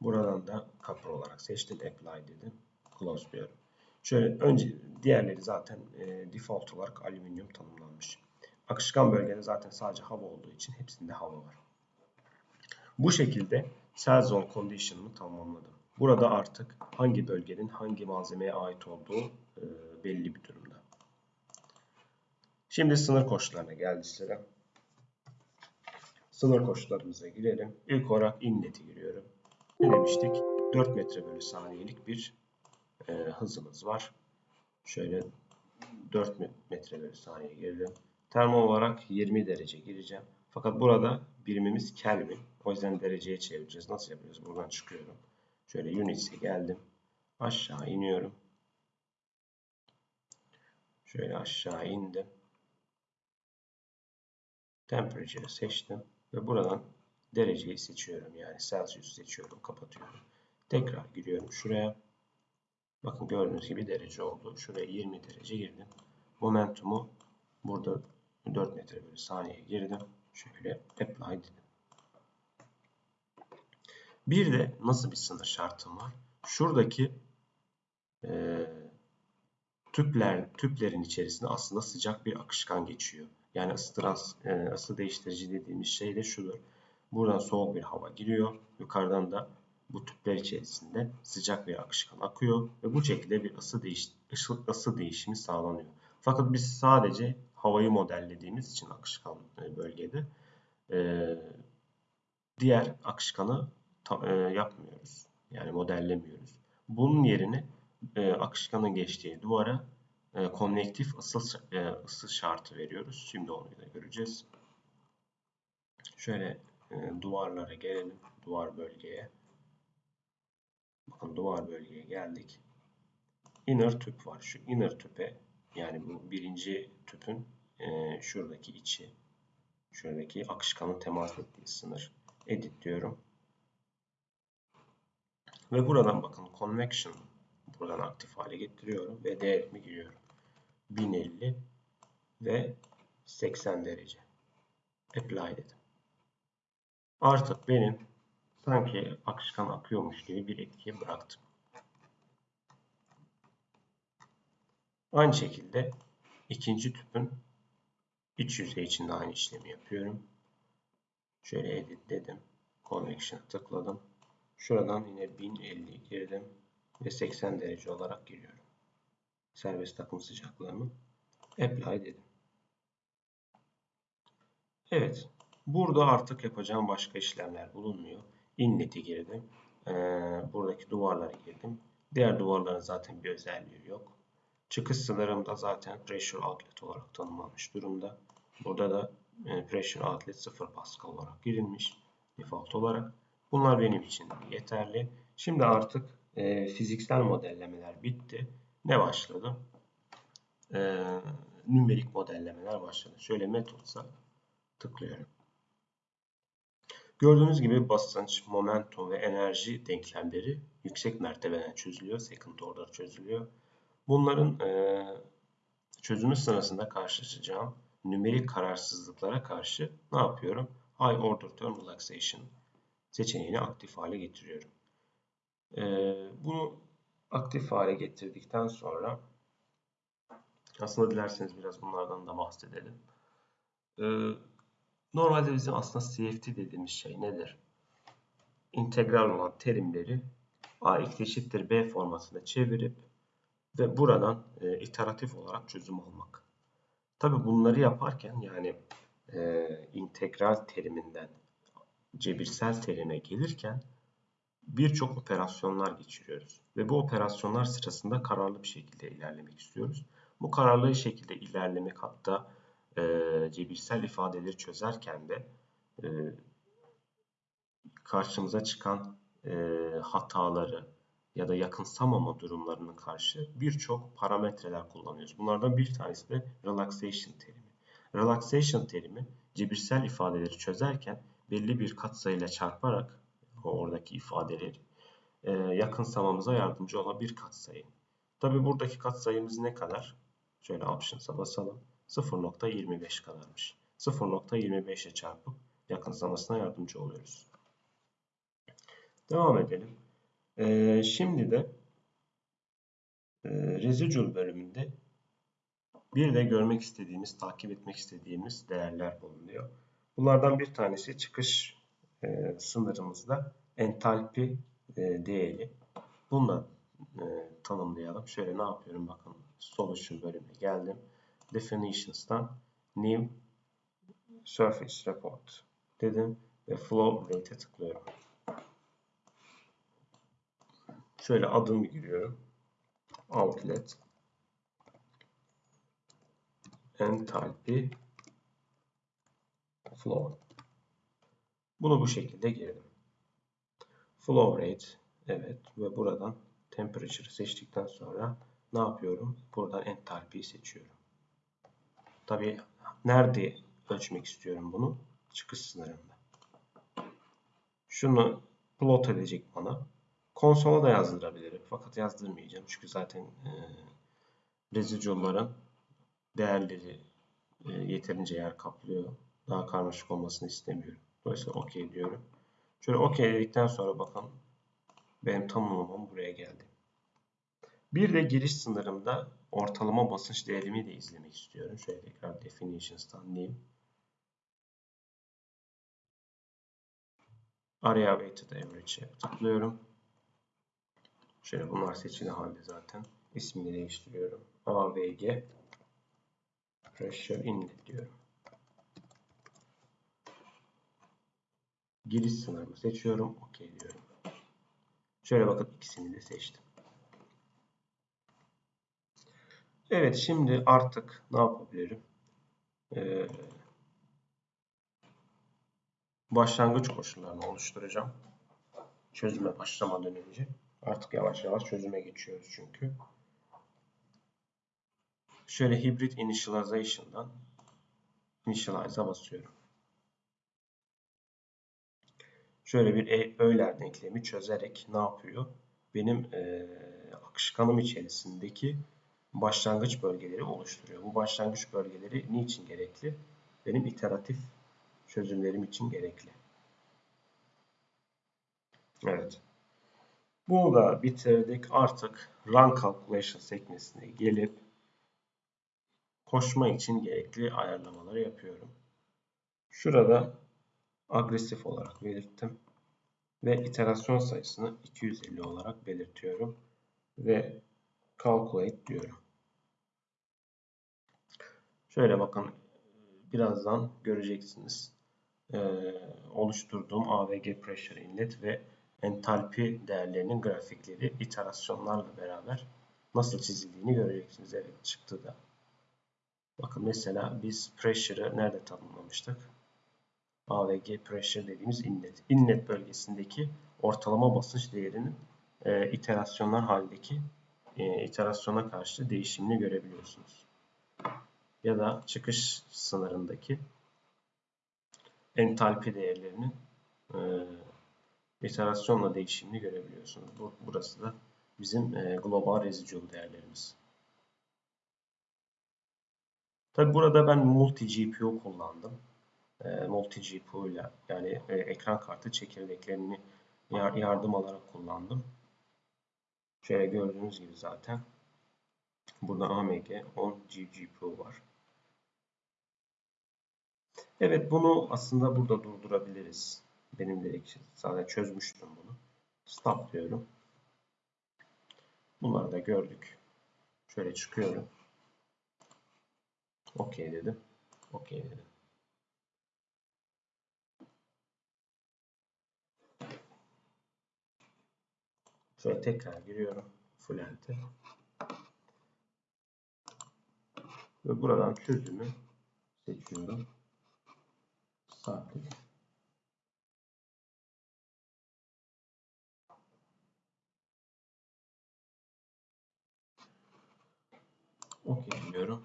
A: Buradan da copper olarak seçtim. Apply dedim. Close diyorum. Şöyle önce diğerleri zaten e, default olarak alüminyum tanımlanmış. Akışkan bölgede zaten sadece hava olduğu için hepsinde hava var. Bu şekilde cell zone condition'ımı tamamladım. Burada artık hangi bölgenin hangi malzemeye ait olduğu e, belli bir durumda. Şimdi sınır koşullarına geldi sıra. Sınır koşullarımıza girelim. İlk olarak innet'i giriyorum. Ne demiştik? 4 metre bölü saniyelik bir e, hızımız var. Şöyle 4 metre bölü saniye girdim. Termo olarak 20 derece gireceğim. Fakat burada birimimiz Kelvin. O yüzden dereceye çevireceğiz. Nasıl yapıyoruz? Buradan çıkıyorum. Şöyle units'e geldim. Aşağı iniyorum. Şöyle aşağı indim. Temperature'ı seçtim. Ve buradan dereceyi seçiyorum. Yani Celsius seçiyorum. Kapatıyorum. Tekrar giriyorum şuraya. Bakın gördüğünüz gibi derece oldu. Şuraya 20 derece girdim. Momentumu burada 4 metre bölü saniye girdim. Şöyle apply dedim. Bir de nasıl bir sınır şartım var? Şuradaki e, tüpler tüplerin içerisinde aslında sıcak bir akışkan geçiyor. Yani ısı, trans, e, ısı değiştirici dediğimiz şey de şudur. Buradan soğuk bir hava giriyor. Yukarıdan da bu tüpler içerisinde sıcak bir akışkan akıyor ve bu şekilde bir ısı, değiş, ısı değişimi sağlanıyor. Fakat biz sadece havayı modellediğimiz için akışkan e, bölgede e, diğer akışkanı e, yapmıyoruz. Yani modellemiyoruz. Bunun yerine akışkanın geçtiği duvara konvektif ısı, ısı şartı veriyoruz. Şimdi onu da göreceğiz. Şöyle duvarlara gelelim. Duvar bölgeye. Bakın duvar bölgeye geldik. Inner tüp var. Şu inner tüpe yani bu birinci tüpün e, şuradaki içi şuradaki akışkanın temas ettiği sınır. Edit diyorum. Ve buradan bakın convection buradan aktif hale getiriyorum ve değerimi giriyorum. 1050 ve 80 derece. Apply dedim. Artık benim sanki akışkan akıyormuş gibi bir etkiye bıraktım. Aynı şekilde ikinci tüpün iç yüzey için de aynı işlemi yapıyorum. Şöyle edit dedim. Convection'a tıkladım. Şuradan yine 1050 girdim ve 80 derece olarak giriyorum. Serbest akım sıcaklığımı apply dedim. Evet. Burada artık yapacağım başka işlemler bulunmuyor. Inlet'i girdim. Ee, buradaki duvarları girdim. Diğer duvarların zaten bir özelliği yok. Çıkış sınırım da zaten pressure outlet olarak tanımlanmış durumda. Burada da e, pressure outlet 0 pascal olarak girilmiş default olarak. Bunlar benim için yeterli. Şimdi artık e, fiziksel modellemeler bitti. Ne başladı? E, nümerik modellemeler başladı. Şöyle metotsa tıklıyorum. Gördüğünüz gibi basınç, momentum ve enerji denklemleri yüksek mertebeden çözülüyor. Second order çözülüyor. Bunların e, çözümü sırasında karşılaşacağım nümerik kararsızlıklara karşı ne yapıyorum? High order term relaxation seçeneğini aktif hale getiriyorum. E, bunu aktif hale getirdikten sonra aslında dilerseniz biraz bunlardan da bahsedelim. E, normalde bizim aslında CFT dediğimiz şey nedir? İntegral olan terimleri A eşittir B formasına çevirip ve buradan e, iteratif olarak çözüm almak. Tabi bunları yaparken yani e, integral teriminden cebirsel terime gelirken birçok operasyonlar geçiriyoruz. Ve bu operasyonlar sırasında kararlı bir şekilde ilerlemek istiyoruz. Bu kararlı şekilde ilerlemek hatta e, cebirsel ifadeleri çözerken de e, karşımıza çıkan e, hataları, ya da yakınsamama durumlarına karşı birçok parametreler kullanıyoruz. Bunlardan bir tanesi de relaxation terimi. Relaxation terimi cebirsel ifadeleri çözerken belli bir katsayıyla çarparak oradaki ifadeleri e, yakınsamamıza yardımcı olan bir katsayı. Tabi buradaki katsayımız ne kadar? Şöyle options'a basalım. 0.25 kadarmış. 0.25'e çarpıp yakınsamasına yardımcı oluyoruz. Devam edelim. Ee, şimdi de e, residual bölümünde bir de görmek istediğimiz, takip etmek istediğimiz değerler bulunuyor. Bunlardan bir tanesi çıkış e, sınırımızda entalpi e, değeri. Bunu e, tanımlayalım. Şöyle ne yapıyorum bakın solution bölümüne geldim. Definitions'tan new surface report dedim ve flow rate'e tıklıyorum. Şöyle adımı giriyorum. Outlet enthalpy flow. Bunu bu şekilde girdim. Flow rate evet ve buradan temperature seçtikten sonra ne yapıyorum? Buradan entalpiyi seçiyorum. Tabi nerede ölçmek istiyorum bunu? Çıkış sınırında. Şunu plot edecek bana. Konsola da yazdırabilirim. Fakat yazdırmayacağım. Çünkü zaten e, residual'ların değerleri e, yeterince yer kaplıyor. Daha karmaşık olmasını istemiyorum. Dolayısıyla OK diyorum. Şöyle OK dedikten sonra bakın benim tamamlamam buraya geldi. Bir de giriş sınırımda ortalama basınç değerimi de izlemek istiyorum. Şöyle tekrar definitions'tan name Area weighted average'e tıklıyorum. Şöyle bunlar seçili halde zaten. İsmini değiştiriyorum. AVG Pressure Inlet diyorum. Giriş sınırımı seçiyorum. OK diyorum. Şöyle bakın ikisini de seçtim. Evet şimdi artık ne yapabilirim? Ee, başlangıç koşullarını oluşturacağım. Çözüme başlamadan önce. Artık yavaş yavaş çözüme geçiyoruz çünkü. Şöyle hibrit initialization'dan initialize'a basıyorum. Şöyle bir e, Euler denklemi çözerek ne yapıyor? Benim e, akışkanım içerisindeki başlangıç bölgeleri oluşturuyor. Bu başlangıç bölgeleri niçin gerekli? Benim iteratif çözümlerim için gerekli. Evet. Bunu da bitirdik. Artık run calculation sekmesine gelip koşma için gerekli ayarlamaları yapıyorum. Şurada agresif olarak belirttim. Ve iterasyon sayısını 250 olarak belirtiyorum. Ve calculate diyorum. Şöyle bakın birazdan göreceksiniz. Ee, oluşturduğum AVG pressure inlet ve entalpi değerlerinin grafikleri iterasyonlarla beraber nasıl çizildiğini göreceksiniz. Evet çıktı da. Bakın mesela biz pressure'ı nerede tanımlamıştık? AVG pressure dediğimiz inlet. Inlet bölgesindeki ortalama basınç değerinin e, iterasyonlar halindeki e, iterasyona karşı değişimini görebiliyorsunuz. Ya da çıkış sınırındaki entalpi değerlerinin e, iterasyonla değişimini görebiliyorsunuz. Burası da bizim e, global residual değerlerimiz. Tabi burada ben multi GPU kullandım. E, multi GPU ile yani e, ekran kartı çekirdeklerini yardım alarak kullandım. Şöyle gördüğünüz gibi zaten burada AMG 10 GPU var. Evet bunu aslında burada durdurabiliriz. Benim direkt sadece çözmüştüm bunu. Stop diyorum. Bunları da gördük. Şöyle çıkıyorum. OK dedim. OK dedim. Şöyle tekrar giriyorum. Full enter. Ve buradan çözümü seçiyorum. Sabit. OK diyorum.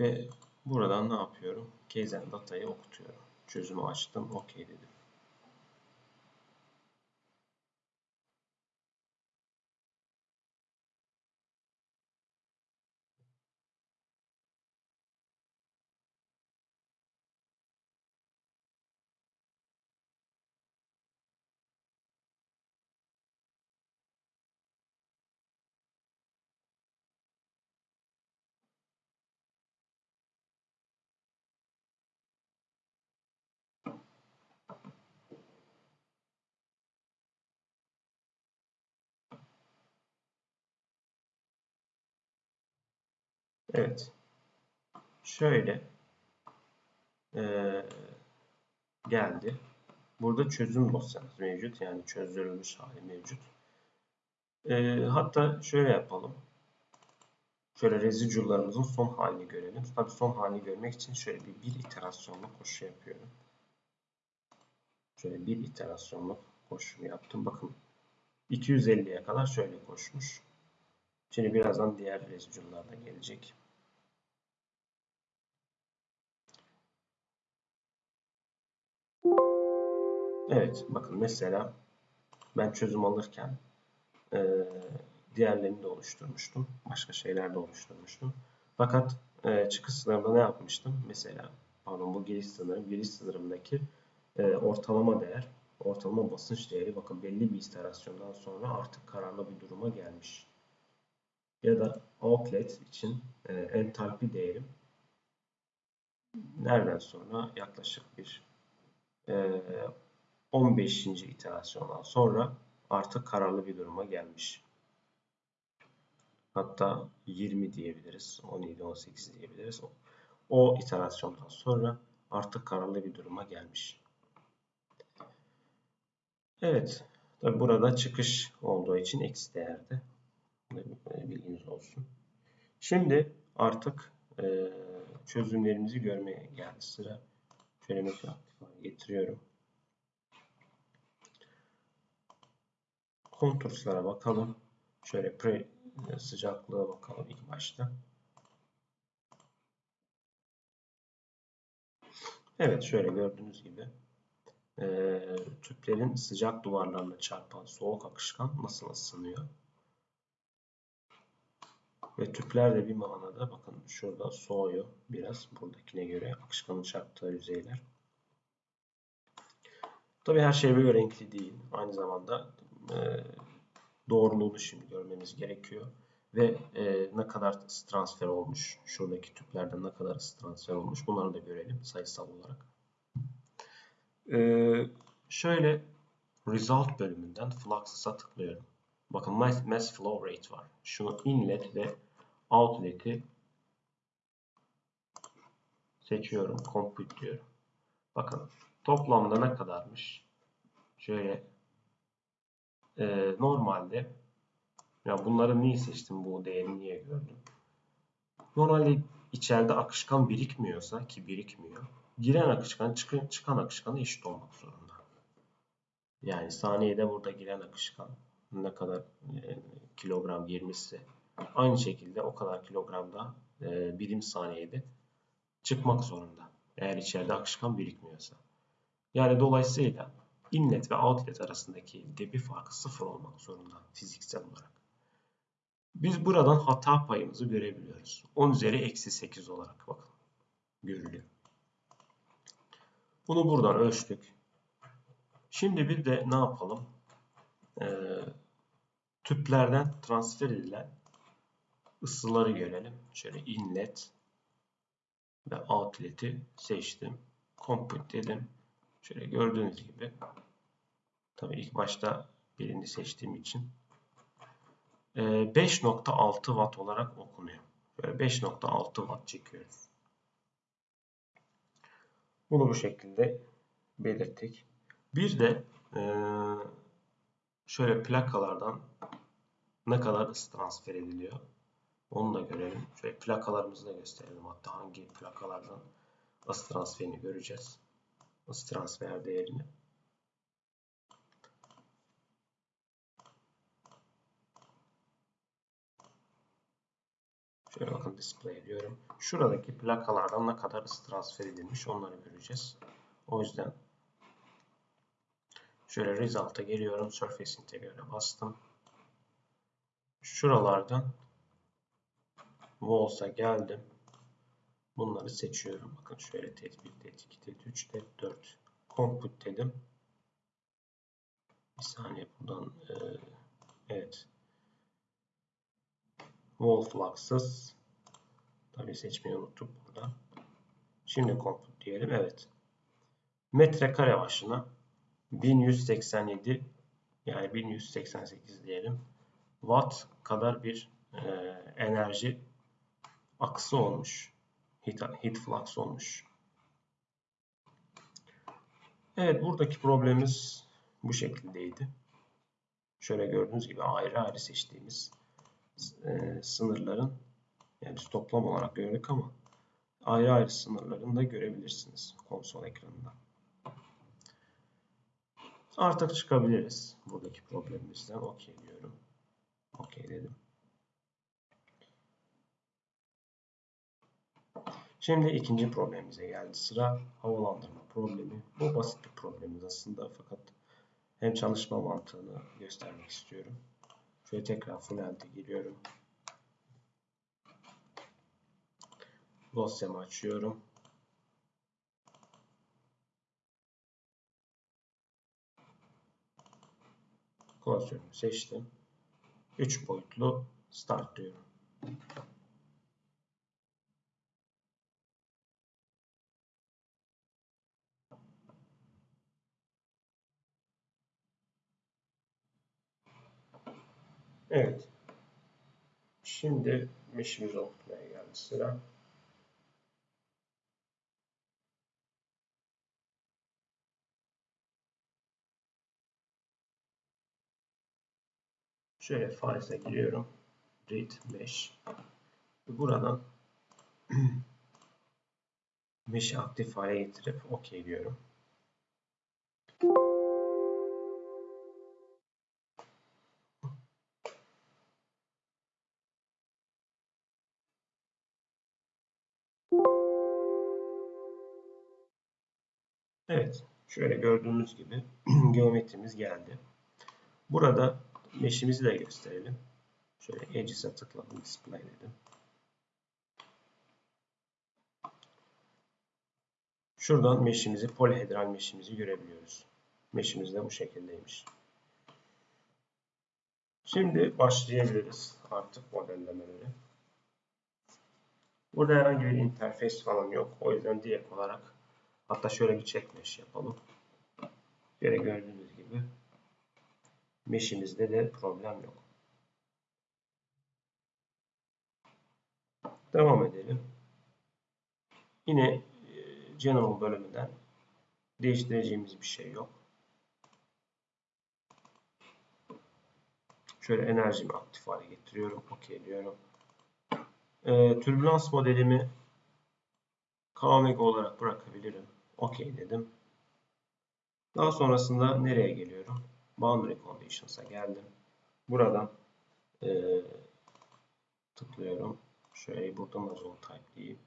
A: Ve buradan ne yapıyorum? Keyzen datayı okutuyorum. Çözümü açtım. OK dedim. Evet. Şöyle e, geldi. Burada çözüm dosyamız mevcut. Yani çözdürülmüş hali mevcut. E, hatta şöyle yapalım. Şöyle residual'larımızın son halini görelim. Tabii son halini görmek için şöyle bir, bir iterasyonlu koşu yapıyorum. Şöyle bir iterasyonlu koşu yaptım. Bakın 250'ye kadar şöyle koşmuş. Şimdi birazdan diğer residual'lar da gelecek. Evet bakın mesela ben çözüm alırken e, diğerlerini de oluşturmuştum. Başka şeyler de oluşturmuştum. Fakat e, çıkış sınırında ne yapmıştım? Mesela pardon bu giriş sınırım. Giriş sınırımdaki e, ortalama değer, ortalama basınç değeri bakın belli bir iterasyondan sonra artık kararlı bir duruma gelmiş. Ya da outlet için e, entalpi değerim nereden sonra yaklaşık bir e, 15. iterasyondan sonra artık kararlı bir duruma gelmiş. Hatta 20 diyebiliriz. 17, 18 diyebiliriz. O, iterasyondan sonra artık kararlı bir duruma gelmiş. Evet. Tabi burada çıkış olduğu için eksi değerde. Bilginiz olsun. Şimdi artık e, çözümlerimizi görmeye geldi sıra. Şöyle mesela getiriyorum. Konturslara bakalım. Şöyle pre sıcaklığa bakalım ilk başta. Evet şöyle gördüğünüz gibi e, tüplerin sıcak duvarlarına çarpan soğuk akışkan nasıl ısınıyor? Ve tüpler de bir manada bakın şurada soğuyor biraz buradakine göre akışkanın çarptığı yüzeyler. Tabi her şey böyle renkli değil. Aynı zamanda e, doğruluğunu şimdi görmemiz gerekiyor. Ve e, ne kadar transfer olmuş, şuradaki tüplerden ne kadar transfer olmuş bunları da görelim sayısal olarak. E, şöyle result bölümünden flux'a tıklıyorum. Bakın mass, mass flow rate var. Şunu inlet ve outlet'i seçiyorum. Compute diyorum. Bakın toplamda ne kadarmış? Şöyle e, normalde ya bunları niye seçtim bu değeri niye gördüm? Normalde içeride akışkan birikmiyorsa ki birikmiyor. Giren akışkan çıkan, çıkan akışkanı eşit olmak zorunda. Yani saniyede burada giren akışkan ne kadar e, kilogram girmişse aynı şekilde o kadar kilogramda e, birim saniyede çıkmak zorunda. Eğer içeride akışkan birikmiyorsa. Yani dolayısıyla inlet ve outlet arasındaki debi farkı sıfır olmak zorunda fiziksel olarak. Biz buradan hata payımızı görebiliyoruz. 10 üzeri eksi 8 olarak bakın görülüyor. Bunu buradan ölçtük. Şimdi bir de ne yapalım? Ee, tüplerden transfer edilen ısıları görelim. Şöyle inlet ve outlet'i seçtim. Compute dedim. Şöyle gördüğünüz gibi tabii ilk başta birini seçtiğim için 5.6 ee, watt olarak okunuyor. Böyle 5.6 watt çekiyoruz. Bunu bu şekilde belirttik. Bir de e, şöyle plakalardan ne kadar ısı transfer ediliyor. Onu da görelim. Şöyle plakalarımızı da gösterelim. Hatta hangi plakalardan ısı transferini göreceğiz. Isı transfer değerini. Şöyle bakın display ediyorum. Şuradaki plakalardan ne kadar ısı transfer edilmiş onları göreceğiz. O yüzden şöyle result'a geliyorum. Surface Integral'e bastım. Şuralardan Walls'a geldim. Bunları seçiyorum. Bakın şöyle TET 1, TET 2, TET 3, TET 4. Compute dedim. Bir saniye buradan e, evet wall fluxes tabii seçmeyi unuttuk burada. Şimdi compute diyelim. Evet. Metrekare başına 1187 yani 1188 diyelim. Watt kadar bir e, enerji aksı olmuş. Heat, heat flux olmuş. Evet buradaki problemimiz bu şekildeydi. Şöyle gördüğünüz gibi ayrı ayrı seçtiğimiz e, sınırların yani toplam olarak gördük ama ayrı ayrı sınırlarını da görebilirsiniz konsol ekranında. Artık çıkabiliriz buradaki problemimizden. OK diyorum. OK dedim. Şimdi ikinci problemimize geldi sıra. Havalandırma problemi. Bu basit bir problemimiz aslında fakat hem çalışma mantığını göstermek istiyorum. Şöyle tekrar Fluent'e giriyorum. Dosyamı açıyorum. Klasörümü seçtim. 3 boyutlu start diyorum. Evet. Şimdi meşimizi okutmaya geldi sıra. Şöyle files'e giriyorum. Read mesh. Buradan [CLEARS THROAT] mesh'i aktif hale getirip OK diyorum. Şöyle gördüğünüz gibi [CLEARS THROAT] geometrimiz geldi. Burada meşimizi de gösterelim. Şöyle Edges'e tıkladım. Display dedim. Şuradan mesh'imizi, polihedral mesh'imizi görebiliyoruz. Mesh'imiz de bu şekildeymiş. Şimdi başlayabiliriz artık modellemeleri. Burada herhangi bir interface falan yok. O yüzden direkt olarak hatta şöyle bir check yapalım. Böyle gördüğünüz gibi mesh'imizde de problem yok. Devam edelim. Yine e, General bölümünden değiştireceğimiz bir şey yok. Şöyle enerjimi aktif hale getiriyorum. OK diyorum. Ee, türbülans modelimi KOMEG olarak bırakabilirim. OK dedim. Daha sonrasında nereye geliyorum? Boundary Conditions'a geldim. Buradan e, tıklıyorum. Şöyle buradan da zone type diyeyim.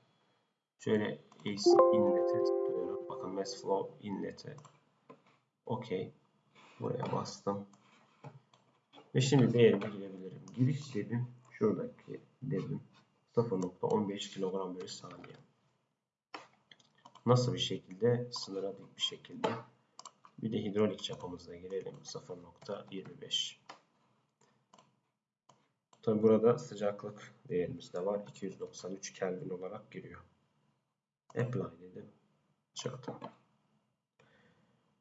A: Şöyle AC inlet'e tıklıyorum. Bakın mass flow inlet'e. OK. Buraya bastım. Ve şimdi değerime girebilirim. Giriş dedim. Şuradaki dedim. 0.15 kilogram bölü saniye. Nasıl bir şekilde? Sınıra dik bir şekilde. Bir de hidrolik çapımızda girelim. 0.25. Tabi burada sıcaklık değerimiz de var. 293 Kelvin olarak giriyor. Apply dedim. Çıktı.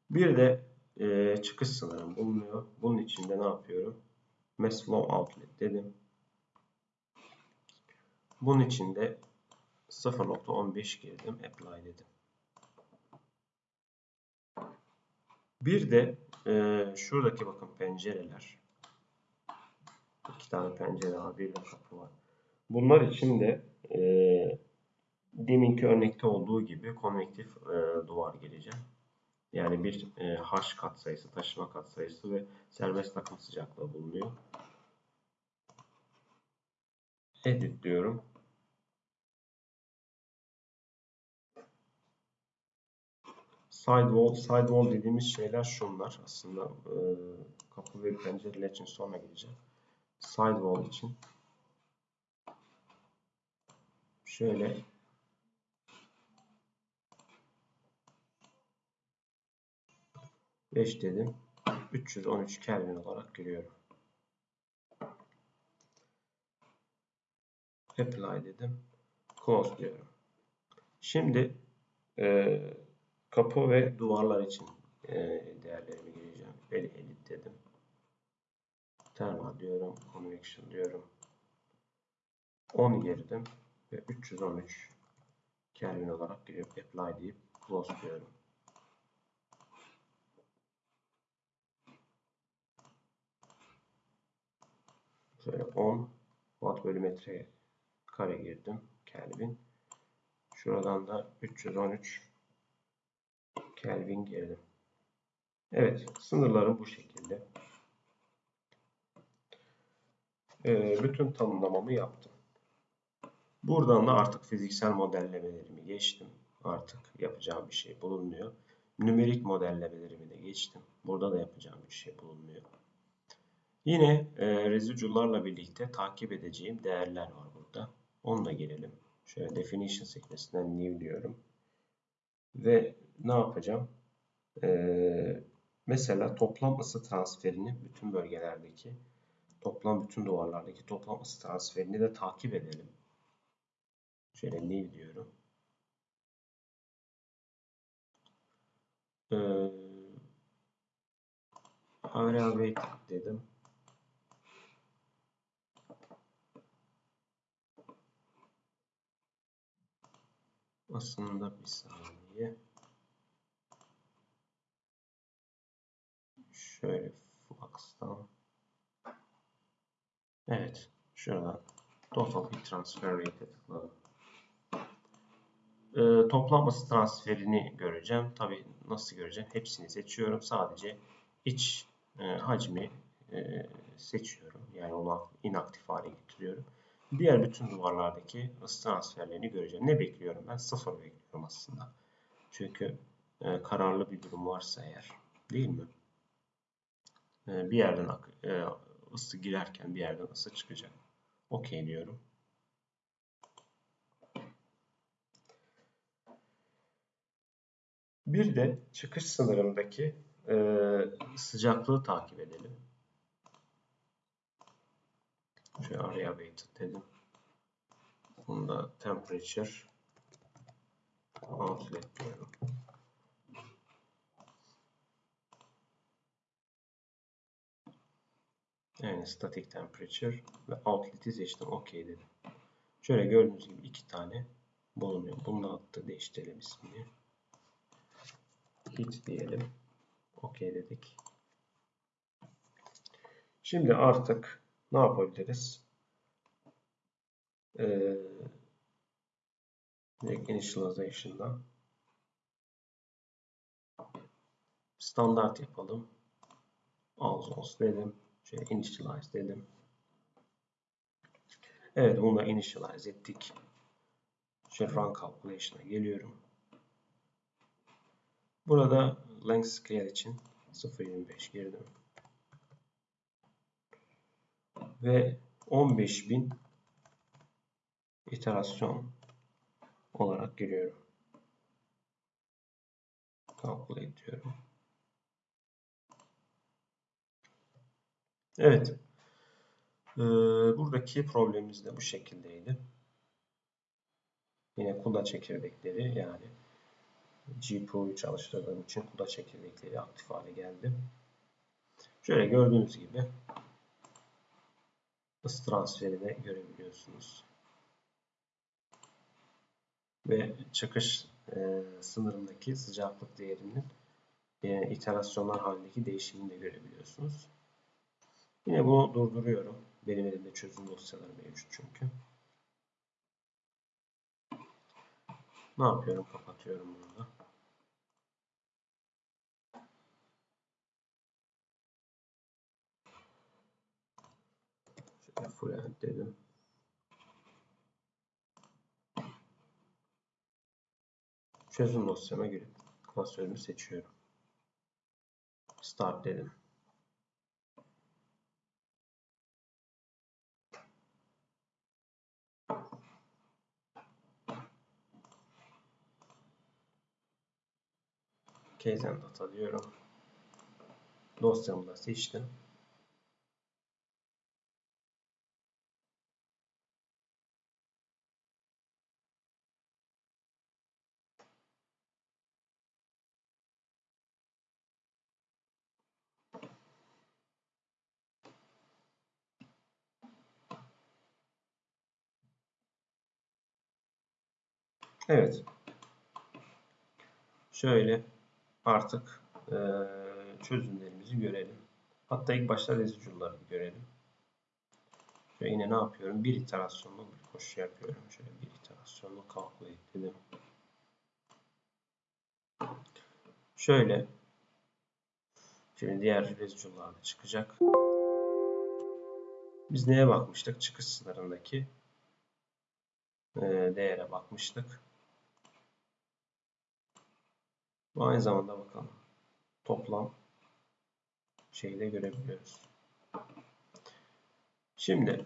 A: Bir de e, çıkış sınırım bulunuyor. Bunun için de ne yapıyorum? Mass Flow Outlet dedim. Bunun için de 0.15 girdim. Apply dedim. Bir de e, şuradaki bakın pencereler. İki tane pencere var. Bir de kapı var. Bunlar için de e, deminki örnekte olduğu gibi konvektif e, duvar geleceğim. Yani bir e, H katsayısı, taşıma katsayısı ve serbest akım sıcaklığı bulunuyor. Edit diyorum. Sidewall, sidewall dediğimiz şeyler şunlar. Aslında e, kapı ve pencereler için sonra gideceğim. Sidewall için şöyle beş dedim. 313 Kelvin olarak görüyorum. Apply dedim. Close diyorum. Şimdi e, kapı ve duvarlar için e, değerlerimi gireceğim. Böyle edit dedim. Thermal diyorum. Convection diyorum. 10 girdim ve 313 Kelvin olarak giriyor. Apply deyip close diyorum. Şöyle 10 watt bölü metre kare girdim. Kelvin. Şuradan da 313 Kelvin girdim. Evet. Sınırlarım bu şekilde. Ee, bütün tanımlamamı yaptım. Buradan da artık fiziksel modellemelerimi geçtim. Artık yapacağım bir şey bulunmuyor. Nümerik modellemelerimi de geçtim. Burada da yapacağım bir şey bulunmuyor. Yine e, residual'larla birlikte takip edeceğim değerler var burada. Onu da girelim. Şöyle definition sekmesinden new diyorum. Ve ne yapacağım? Ee, mesela toplam ısı transferini bütün bölgelerdeki toplam bütün duvarlardaki toplam ısı transferini de takip edelim. Şöyle new diyorum. Ee, weight dedim. Aslında bir saniye. Şöyle Flux'tan. Evet. Şuradan Total Heat Transfer Rate'e tıkladım. Ee, toplam ısı transferini göreceğim. Tabi nasıl göreceğim? Hepsini seçiyorum. Sadece iç e, hacmi e, seçiyorum. Yani onu inaktif hale getiriyorum. Diğer bütün duvarlardaki ısı transferlerini göreceğim. Ne bekliyorum ben? Sıfır bekliyorum aslında. Çünkü e, kararlı bir durum varsa eğer. Değil mi? E, bir yerden e, ısı girerken bir yerden ısı çıkacak. Okey diyorum. Bir de çıkış sınırındaki e, sıcaklığı takip edelim. Şöyle araya weighted dedim. Bunda temperature outlet diyorum. Yani static temperature ve outlet'i seçtim. OK dedim. Şöyle gördüğünüz gibi iki tane bulunuyor. Bunu attı. Değiştirelim ismini. Heat diyelim. OK dedik. Şimdi artık ne yapabiliriz? Ee, initialization'da standart yapalım. Alzos dedim. Şöyle initialize dedim. Evet bunu da initialize ettik. Şöyle run calculation'a geliyorum. Burada length scale için 0.25 girdim. Ve 15.000 iterasyon olarak giriyorum. Calculate diyorum. Evet. Ee, buradaki problemimiz de bu şekildeydi. Yine kuda çekirdekleri yani GPU'yu çalıştırdığım için kuda çekirdekleri aktif hale geldi. Şöyle gördüğünüz gibi ısı transferini görebiliyorsunuz. Ve çıkış e, sınırındaki sıcaklık değerinin e, iterasyonlar halindeki değişimini de görebiliyorsunuz. Yine bunu durduruyorum. Benim elimde çözüm dosyaları mevcut çünkü. Ne yapıyorum? Kapatıyorum bunu da. Şöyle full end dedim. Çözüm dosyama girip klasörümü seçiyorum. Start dedim. And data diyorum. Dosyamı da seçtim. Evet. Şöyle artık e, çözümlerimizi görelim. Hatta ilk başta residual'ları görelim. Şöyle yine ne yapıyorum? Bir iterasyonlu bir koşu yapıyorum. Şöyle bir iterasyonlu calculate dedim. Şöyle şimdi diğer residual'lar da çıkacak. Biz neye bakmıştık? Çıkış sınırındaki e, değere bakmıştık. Bu aynı zamanda bakalım. Toplam şeyi de görebiliyoruz. Şimdi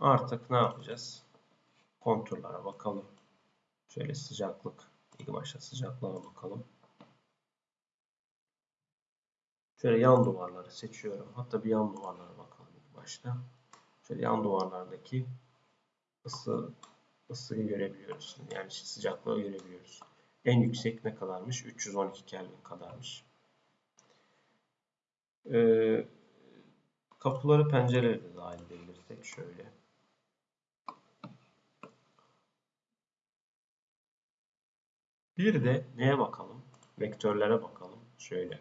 A: artık ne yapacağız? Konturlara bakalım. Şöyle sıcaklık. İlk başta sıcaklığa bakalım. Şöyle yan duvarları seçiyorum. Hatta bir yan duvarlara bakalım ilk başta. Şöyle yan duvarlardaki ısı ısıyı görebiliyoruz. Yani sıcaklığı görebiliyoruz. En yüksek ne kadarmış? 312 Kelvin kadarmış. Ee, kapıları pencereleri de dahil edebilirsek şöyle. Bir de neye bakalım? Vektörlere bakalım. Şöyle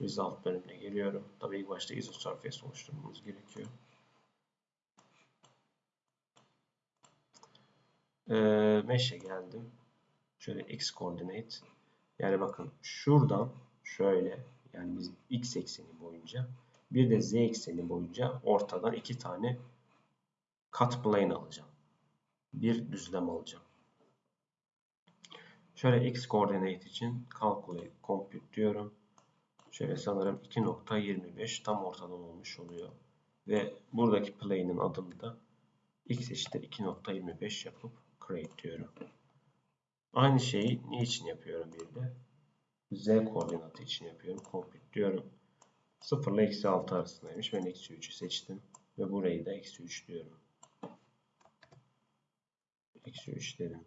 A: result bölümüne geliyorum. Tabii ilk başta isosurface oluşturmamız gerekiyor. Ee, Mesh'e geldim. Şöyle x coordinate. Yani bakın şuradan şöyle yani biz x ekseni boyunca bir de z ekseni boyunca ortadan iki tane cut plane alacağım. Bir düzlem alacağım. Şöyle x coordinate için calculate compute diyorum. Şöyle sanırım 2.25 tam ortadan olmuş oluyor. Ve buradaki play'nin adını da x eşittir 2.25 yapıp create diyorum. Aynı şeyi niçin yapıyorum bir de? Z koordinatı için yapıyorum. Compute diyorum. 0 ile eksi 6 arasındaymış. Ben eksi 3'ü seçtim. Ve burayı da eksi 3 diyorum. Eksi 3 dedim.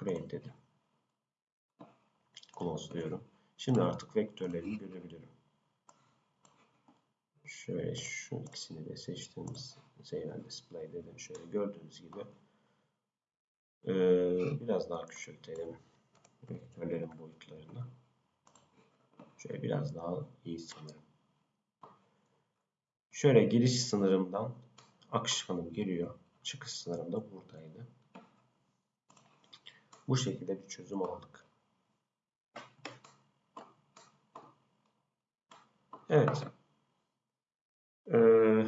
A: Create dedim. Close diyorum. Şimdi artık vektörlerimi görebilirim. Şöyle şu ikisini de seçtiğimiz Zeynel Display dedim. Şöyle gördüğünüz gibi ee, biraz daha küçültelim vektörlerin boyutlarını. Şöyle biraz daha iyi sanırım. Şöyle giriş sınırımdan akışkanım geliyor. Çıkış sınırım da buradaydı. Bu şekilde bir çözüm aldık. Evet. Ee,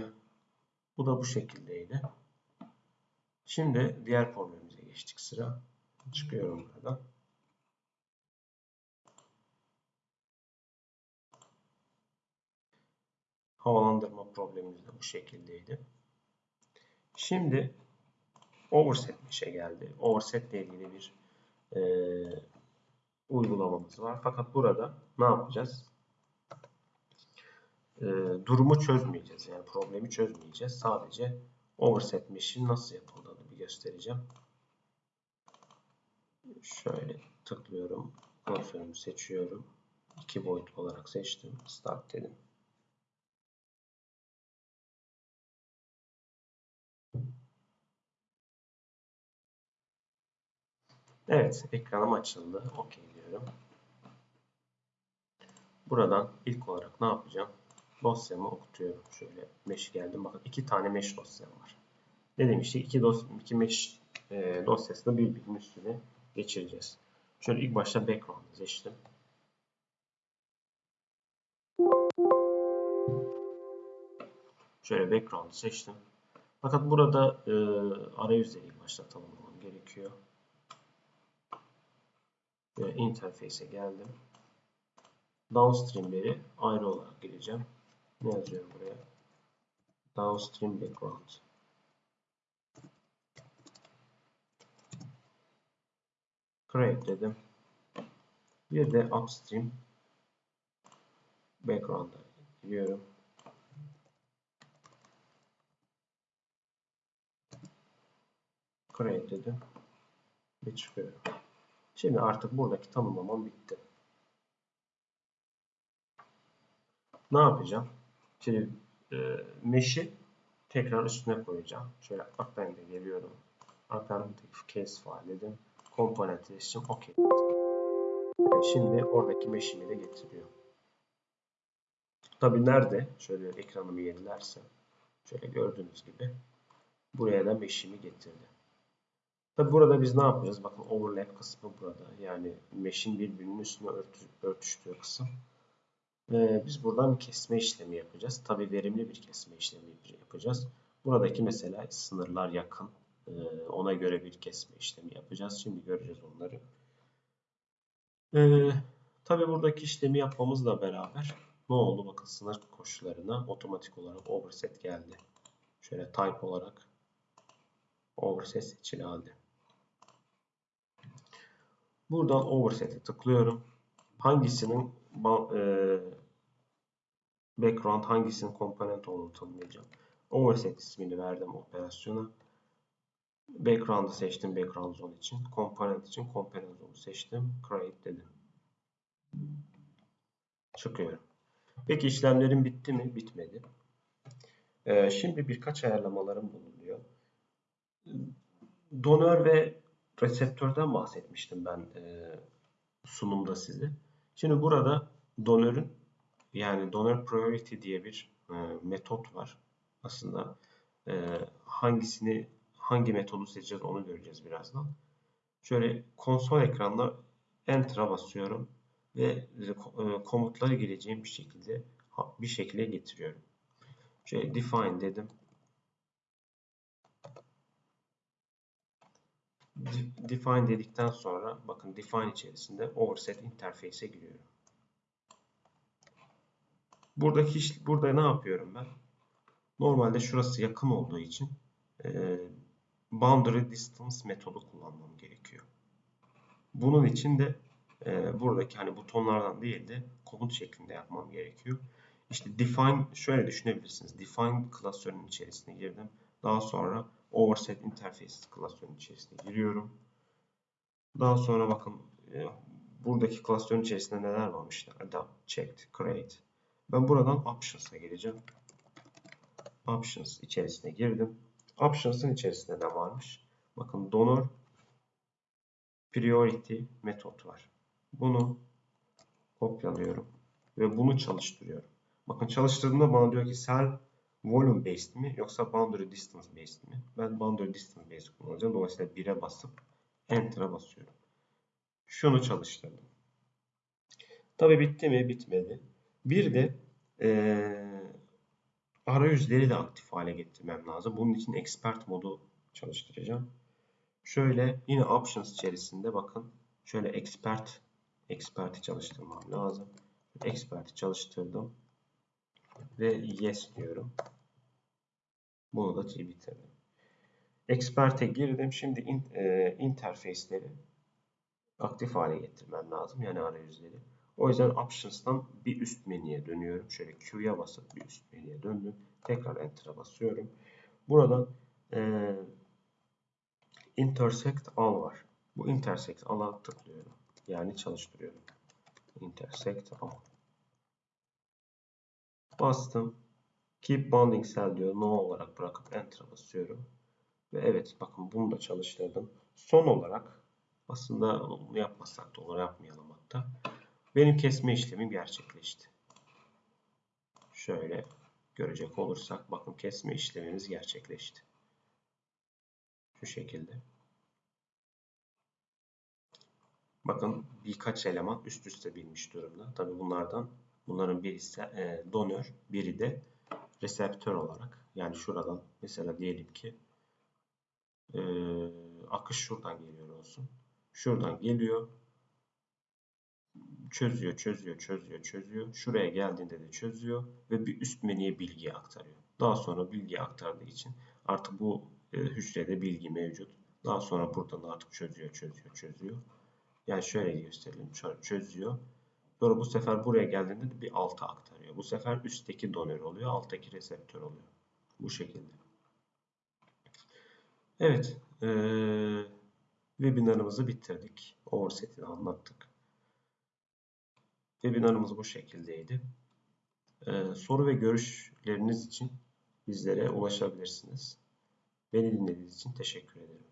A: bu da bu şekildeydi. Şimdi diğer problemimize geçtik sıra. Çıkıyorum buradan. Havalandırma problemimiz de bu şekildeydi. Şimdi overset işe geldi. Overset ile ilgili bir e, uygulamamız var. Fakat burada ne yapacağız? E, durumu çözmeyeceğiz. Yani problemi çözmeyeceğiz. Sadece overset işin nasıl yapıldığını bir göstereceğim. Şöyle tıklıyorum. Klasörümü seçiyorum. İki boyut olarak seçtim. Start dedim. Evet, ekranım açıldı. OK diyorum. Buradan ilk olarak ne yapacağım? Dosyamı okutuyorum. Şöyle mesh geldim. Bakın iki tane mesh dosyam var. Ne demiştik? İki, dos iki mesh e, dosyasını birbirinin üstüne geçireceğiz. Şöyle ilk başta background seçtim. Şöyle background seçtim. Fakat burada e, arayüzleri ilk başta tanımlamam gerekiyor ve interface'e geldim. Downstream'leri ayrı olarak gireceğim. Ne yazıyorum buraya? Downstream background. Create dedim. Bir de upstream background'a giriyorum. Create dedim. Ve çıkıyorum. Şimdi artık buradaki tanımlamam bitti. Ne yapacağım? Şimdi e, mesh'i tekrar üstüne koyacağım. Şöyle append'e geliyorum. Append'deki case file dedim. Komponent seçtim. OK. Şimdi oradaki mesh'imi de getiriyor. Tabi nerede? Şöyle ekranımı yenilersem. Şöyle gördüğünüz gibi. Buraya da mesh'imi getirdi. Tabi burada biz ne yapacağız? Bakın overlap kısmı burada. Yani mesh'in birbirinin üstüne örtüştüğü kısım. Ee, biz buradan kesme işlemi yapacağız. Tabi verimli bir kesme işlemi yapacağız. Buradaki mesela sınırlar yakın. Ee, ona göre bir kesme işlemi yapacağız. Şimdi göreceğiz onları. Ee, Tabi buradaki işlemi yapmamızla beraber ne oldu? Bakın sınır koşullarına otomatik olarak overset geldi. Şöyle type olarak overset seçili halde. Buradan overset'e tıklıyorum. Hangisinin e, background hangisinin komponent olduğunu tanımlayacağım. Overset ismini verdim operasyona. Background'ı seçtim background zone için. Komponent için komponent zone'u seçtim. Create dedim. Çıkıyorum. Peki işlemlerim bitti mi? Bitmedi. Ee, şimdi birkaç ayarlamalarım bulunuyor. Donör ve reseptörden bahsetmiştim ben e, sunumda size. Şimdi burada donörün yani donör priority diye bir e, metot var. Aslında e, hangisini hangi metodu seçeceğiz onu göreceğiz birazdan. Şöyle konsol ekranına Enter'a basıyorum ve e, komutları gireceğim bir şekilde bir şekilde getiriyorum. Şöyle define dedim. define dedikten sonra bakın define içerisinde overset interface'e giriyorum. Buradaki burada ne yapıyorum ben? Normalde şurası yakın olduğu için e, boundary distance metodu kullanmam gerekiyor. Bunun için de e, buradaki hani butonlardan değil de komut şeklinde yapmam gerekiyor. İşte define şöyle düşünebilirsiniz. Define klasörünün içerisine girdim. Daha sonra overset interface klasörünün içerisine giriyorum. Daha sonra bakın e, buradaki klasörün içerisinde neler varmış? Adapt, checked, create. Ben buradan options'a geleceğim. Options içerisine girdim. Options'ın içerisinde ne varmış? Bakın donor priority metot var. Bunu kopyalıyorum ve bunu çalıştırıyorum. Bakın çalıştırdığımda bana diyor ki cell volume based mi yoksa boundary distance based mi? Ben boundary distance based kullanacağım. Dolayısıyla 1'e basıp enter'a basıyorum. Şunu çalıştırdım. Tabi bitti mi? Bitmedi. Bir de ee, arayüzleri de aktif hale getirmem lazım. Bunun için expert modu çalıştıracağım. Şöyle yine options içerisinde bakın şöyle expert expert'i çalıştırmam lazım. Expert'i çalıştırdım ve yes diyorum. Bunu da bitirdim. Expert'e girdim. Şimdi in, e, interface'leri aktif hale getirmem lazım. Yani arayüzleri. O yüzden Options'tan bir üst menüye dönüyorum. Şöyle Q'ya basıp bir üst menüye döndüm. Tekrar Enter'a basıyorum. Buradan e, Intersect All var. Bu Intersect All'a tıklıyorum. Yani çalıştırıyorum. Intersect All. Bastım. Keep Bounding Cell diyor. No olarak bırakıp Enter'a basıyorum. Ve evet bakın bunu da çalıştırdım. Son olarak aslında bunu yapmasak da olur yapmayalım hatta. Benim kesme işlemim gerçekleşti. Şöyle görecek olursak bakın kesme işlemimiz gerçekleşti. Şu şekilde. Bakın birkaç eleman üst üste binmiş durumda. Tabi bunlardan bunların birisi e, donör, biri de reseptör olarak. Yani şuradan mesela diyelim ki e, akış şuradan geliyor olsun. Şuradan geliyor. Çözüyor, çözüyor, çözüyor, çözüyor. Şuraya geldiğinde de çözüyor ve bir üst menüye bilgiyi aktarıyor. Daha sonra bilgiyi aktardığı için artık bu e, hücrede bilgi mevcut. Daha sonra buradan artık çözüyor, çözüyor, çözüyor. Yani şöyle gösterelim. Çözüyor. Sonra bu sefer buraya geldiğinde de bir alta aktarıyor. Bu sefer üstteki donör oluyor, alttaki reseptör oluyor. Bu şekilde. Evet. Ee, webinarımızı bitirdik. Overset'i anlattık. Webinarımız bu şekildeydi. Ee, soru ve görüşleriniz için bizlere ulaşabilirsiniz. Beni dinlediğiniz için teşekkür ederim.